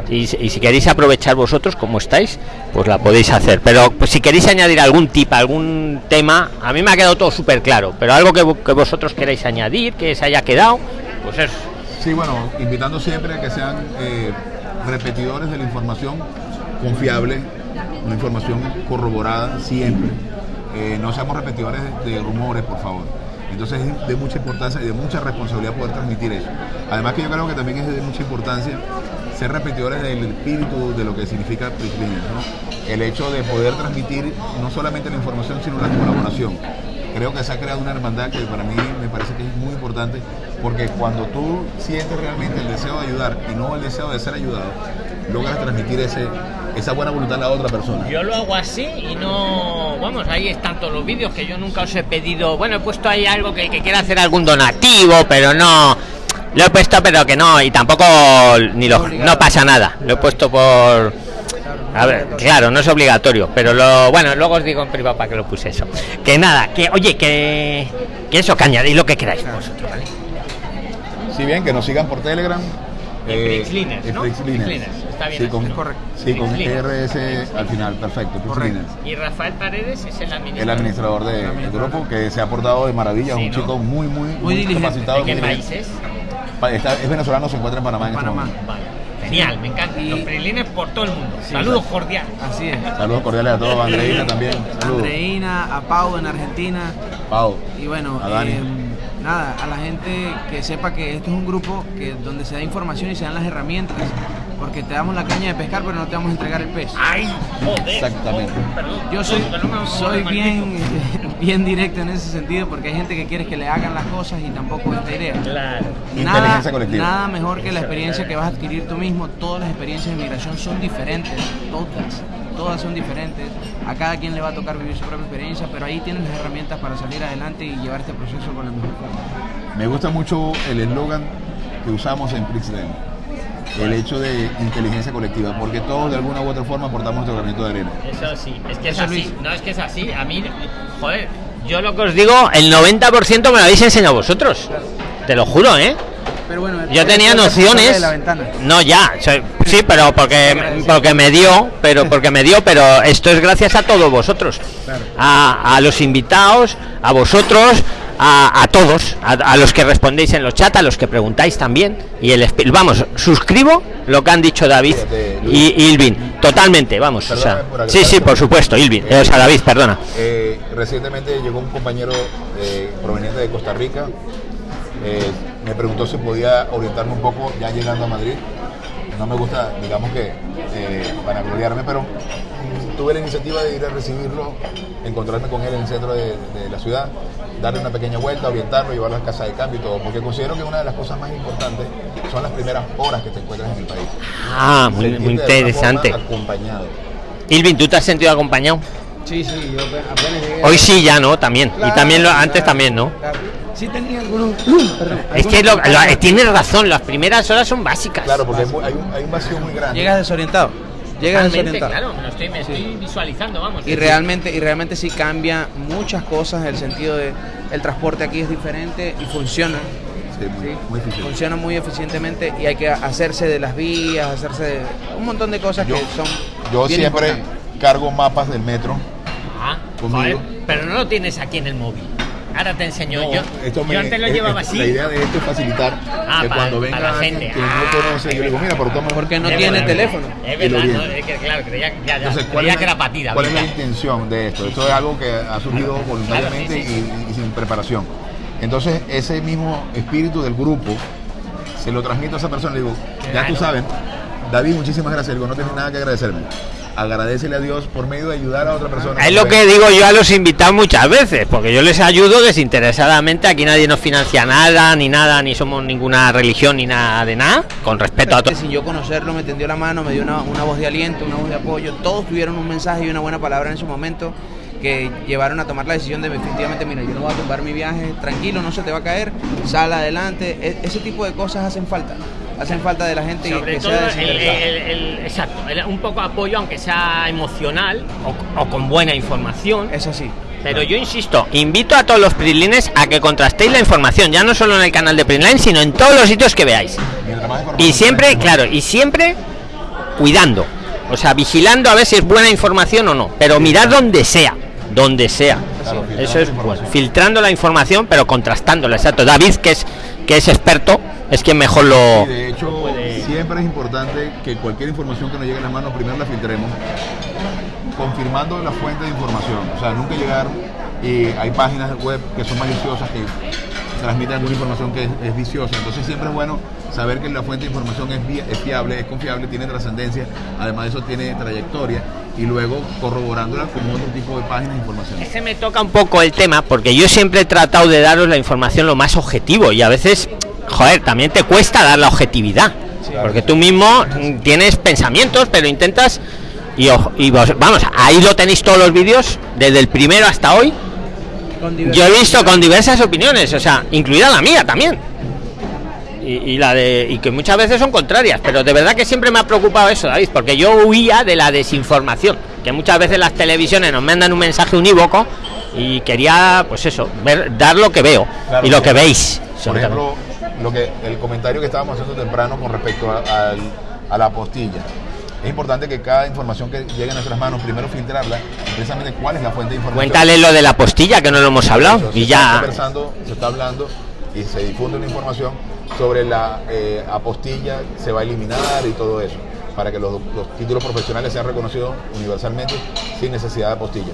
Y, si- queréis aprovechar vosotros como estáis, pues la podéis hacer. Pero pues, si queréis añadir algún tip, algún tema, a mí me ha quedado todo súper claro, pero algo que, vo- que vosotros queráis añadir, que se haya quedado, pues es... Sí, bueno, invitando siempre a que sean eh, repetidores de la información confiable, una información corroborada siempre. Eh, no seamos repetidores de rumores, por favor. Entonces es de mucha importancia y de mucha responsabilidad poder transmitir eso. Además que yo creo que también es de mucha importancia ser repetidores del espíritu de lo que significa ¿no? El hecho de poder transmitir no solamente la información, sino la colaboración. Creo que se ha creado una hermandad que para mí me parece que es muy importante porque cuando tú sientes realmente el deseo de ayudar y no el deseo de ser ayudado, logras transmitir ese, esa buena voluntad a la otra persona. Yo lo hago así y no. Vamos, ahí están todos los vídeos que yo nunca os he pedido. Bueno, he puesto ahí algo que, que quiera hacer algún donativo, pero no. Lo he puesto, pero que no. Y tampoco. Ni lo, no pasa nada. Lo he puesto por. A ver, claro, no es obligatorio, pero lo bueno, luego os digo en privado para que lo puse eso. Que nada, que oye, que, que eso, que añadís lo que queráis vosotros, ¿vale? Si bien que nos sigan por Telegram. Prixliners, ¿no? Está bien Sí, así. con, Es correcto. Sí, con. RS al final, perfecto. Correcto. Y Rafael Paredes es el administrador. El administrador de- del grupo que se ha portado de maravilla, Sí, un ¿no? chico muy, muy, muy, diligente. capacitado. ¿De qué muy país diligente. es? Pa- está- es venezolano, se encuentra en Panamá en Panamá. este momento. Vale. Genial, me encanta. Y- Los prilines por todo el mundo. Sí, Saludos cordiales. Así es. Saludos cordiales a todos, a Andreina también. Saludos. Andreina, a Pau en Argentina. Pau. Y bueno, A Dani. eh, nada, a la gente que sepa que esto es un grupo que donde se da información y se dan las herramientas, porque te damos la caña de pescar, pero no te vamos a entregar el pez. Ay, joder. Exactamente. Oh, perdón. Yo soy, soy bien, bien directo en ese sentido, porque hay gente que quiere que le hagan las cosas y tampoco es la idea. Claro. Nada, Inteligencia colectiva. nada mejor que la experiencia que vas a adquirir tú mismo. Todas las experiencias de migración son diferentes, todas, todas son diferentes. A cada quien le va a tocar vivir su propia experiencia, pero ahí tienes las herramientas para salir adelante y llevar este proceso con la mejor forma. Me gusta mucho el eslogan que usamos en Prixland. El hecho de inteligencia colectiva, porque todos de alguna u otra forma aportamos nuestro granito de arena. Eso sí, es que es Eso, así. Luis. No, es que es así. A mí, joder, yo lo que os digo, el 90% me lo habéis enseñado vosotros. Te lo juro, ¿eh? Pero bueno, Yo tenía nociones. de la ventana. No, ya, soy- sí, pero porque porque me dio, pero porque me dio, pero esto es gracias a todos vosotros, Claro. a, a los invitados, a vosotros, a, a todos, a, a los que respondéis en los chats, a los que preguntáis también y el vamos, suscribo lo que han dicho David y Ilvin, totalmente, vamos, o sea, sí, sí, por supuesto, Ilvin, o sea, David, perdona. Eh, recientemente llegó un compañero eh, proveniente de Costa Rica. eh, me preguntó si podía orientarme un poco ya llegando a Madrid. No me gusta, digamos que, eh, vanagloriarme, pero tuve la iniciativa de ir a recibirlo, encontrarme con él en el centro de, de la ciudad, darle una pequeña vuelta, orientarlo, llevarlo a la casa de cambio y todo, porque considero que una de las cosas más importantes son las primeras horas que te encuentras en el país. Ah, muy, muy interesante. acompañado. Ilvin, ¿tú te has sentido acompañado? Sí, sí, yo ape- apenas llegué. Hoy sí, ya no, también. y también lo, antes claro, también, ¿no? claro. Sí tenía algunos... perdón, Es que lo, lo- tienes razón, las primeras horas son básicas. Claro, porque hay, un, hay un vacío muy grande. Llegas desorientado. Llegas desorientado. claro, me lo estoy, me estoy visualizando, vamos. Y realmente, y realmente sí cambia muchas cosas en el sentido de el transporte aquí es diferente y funciona. Sí, muy, Sí, muy eficiente. funciona muy eficientemente y hay que hacerse de las vías, hacerse de un montón de cosas Yo, que son yo bien siempre cargo mapas del metro. Ah, Conmigo. joder, pero no lo tienes aquí en el móvil. Ahora te enseño. yo, esto me- yo antes lo es- llevaba así. La idea de esto es facilitar Ah, que cuando venga la gente. que no Ah, conoce, yo le digo, mira, pero toma. Porque no tiene verdad, teléfono. Es verdad, no, es que claro, creía, ya, ya, Entonces, ¿cuál, creía es que era patida. ¿cuál es la intención de esto? Esto es algo que ha surgido voluntariamente Claro, sí, Y, y sin preparación. Entonces, ese mismo espíritu del grupo se lo transmito a esa persona. Le digo, ya Claro. tú sabes, David, muchísimas gracias. Le digo, no tienes nada que agradecerme. Agradecele a Dios por medio de ayudar a otra persona. Es lo que digo yo a los invitados muchas veces, porque yo les ayudo desinteresadamente, aquí nadie nos financia nada, ni nada, ni somos ninguna religión, ni nada de nada, con respeto a todos. Sin yo conocerlo, me tendió la mano, me dio una, una voz de aliento, una voz de apoyo. Todos tuvieron un mensaje y una buena palabra en su momento que llevaron a tomar la decisión de definitivamente, mira, yo no voy a tumbar mi viaje, tranquilo, no se te va a caer, sal adelante. E- ese tipo de cosas hacen falta. Hacen falta de la gente Sobre que todo, sea el, desinteresada. el- el- exacto, un poco apoyo, aunque sea emocional o, o con buena información. Es así. Pero yo insisto, invito a todos los Prislines a que contrastéis la información, ya no solo en el canal de Prisline, sino en todos los sitios que veáis. Y siempre, claro, y siempre cuidando. O sea, vigilando a ver si es buena información o no. Pero mirad donde sea, donde sea. Claro, Eso es bueno. Filtrando la información, pero contrastándola. Exacto. David, que es que es experto, es quien mejor lo. Y de hecho, siempre es importante que cualquier información que nos llegue a las manos, primero la filtremos, confirmando la fuente de información. O sea, nunca llegar y hay páginas web que son maliciosas, que transmiten alguna información que es, es viciosa. Entonces siempre es bueno saber que la fuente de información es fiable, es confiable, tiene trascendencia, además de eso tiene trayectoria y luego corroborándola con otro tipo de páginas de información. Es que me toca un poco el tema, porque yo siempre he tratado de daros la información lo más objetivo y a veces, joder, también te cuesta dar la objetividad. Porque tú mismo tienes pensamientos, pero intentas. Y, ojo, y vos- vamos, ahí lo tenéis todos los vídeos, desde el primero hasta hoy. Yo he visto con diversas opiniones, o sea, incluida la mía también. Y, y la de y que muchas veces son contrarias, pero de verdad que siempre me ha preocupado eso, David, porque yo huía de la desinformación, que muchas veces las televisiones nos mandan un mensaje unívoco y quería, pues eso, ver, dar lo que veo Claro, y lo que veis. Por sobre todo. ejemplo, lo que el comentario que estábamos haciendo temprano con respecto a, al- a la apostilla. Es importante que cada información que llegue a nuestras manos, primero filtrarla, precisamente cuál es la fuente de información. Cuéntale lo de la postilla que no lo hemos hablado Eso, se y está ya. conversando, se está hablando y se difunde una información sobre la eh, apostilla, se va a eliminar y todo eso, para que los, los títulos profesionales sean reconocidos universalmente sin necesidad de apostilla.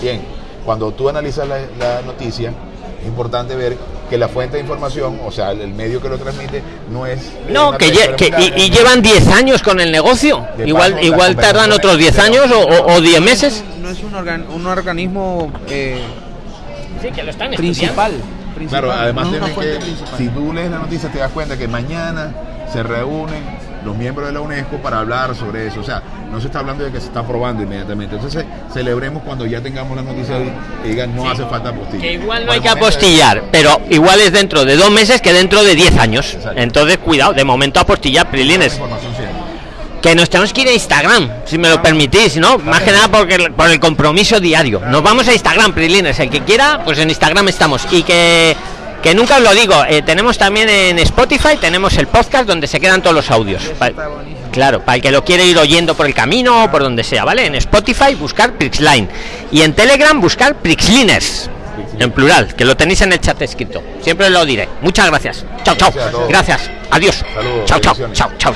Bien, cuando tú analizas la, la noticia, es importante ver que la fuente de información, o sea, el, medio que lo transmite, no es... No, que, lle- y, llevan 10 años con el negocio. De Igual paso, igual tardan otros 10 años o, o, o 10 meses. No es un, organ- un organismo eh, Sí, que lo están principal. principal, Claro, además no que, principal. si tú lees la noticia te das cuenta que mañana se reúnen los miembros de la UNESCO para hablar sobre eso. O sea, no se está hablando de que se está aprobando inmediatamente. Entonces celebremos cuando ya tengamos la noticia y digan no hace falta apostilla. Que igual no hay que apostillar, pero igual es dentro de dos meses que dentro de 10 años. Exacto. Entonces, cuidado, de momento apostillar, Prilines. Que nos tenemos que ir a Instagram, si me lo permitís, ¿no? Más que nada porque, por el compromiso diario. Nos vamos a Instagram, Prilines. El que quiera, pues en Instagram estamos. Y que, que nunca os lo digo, eh, tenemos también en Spotify, tenemos el podcast donde se quedan todos los audios. Claro, para el que lo quiere ir oyendo por el camino o por donde sea, ¿vale? En Spotify buscar Prixline y en Telegram buscar Prixliners. En plural, que lo tenéis en el chat escrito. Siempre lo diré. Muchas gracias. Chao, chao. Gracias. Adiós. Chao, chao. Chao, chao.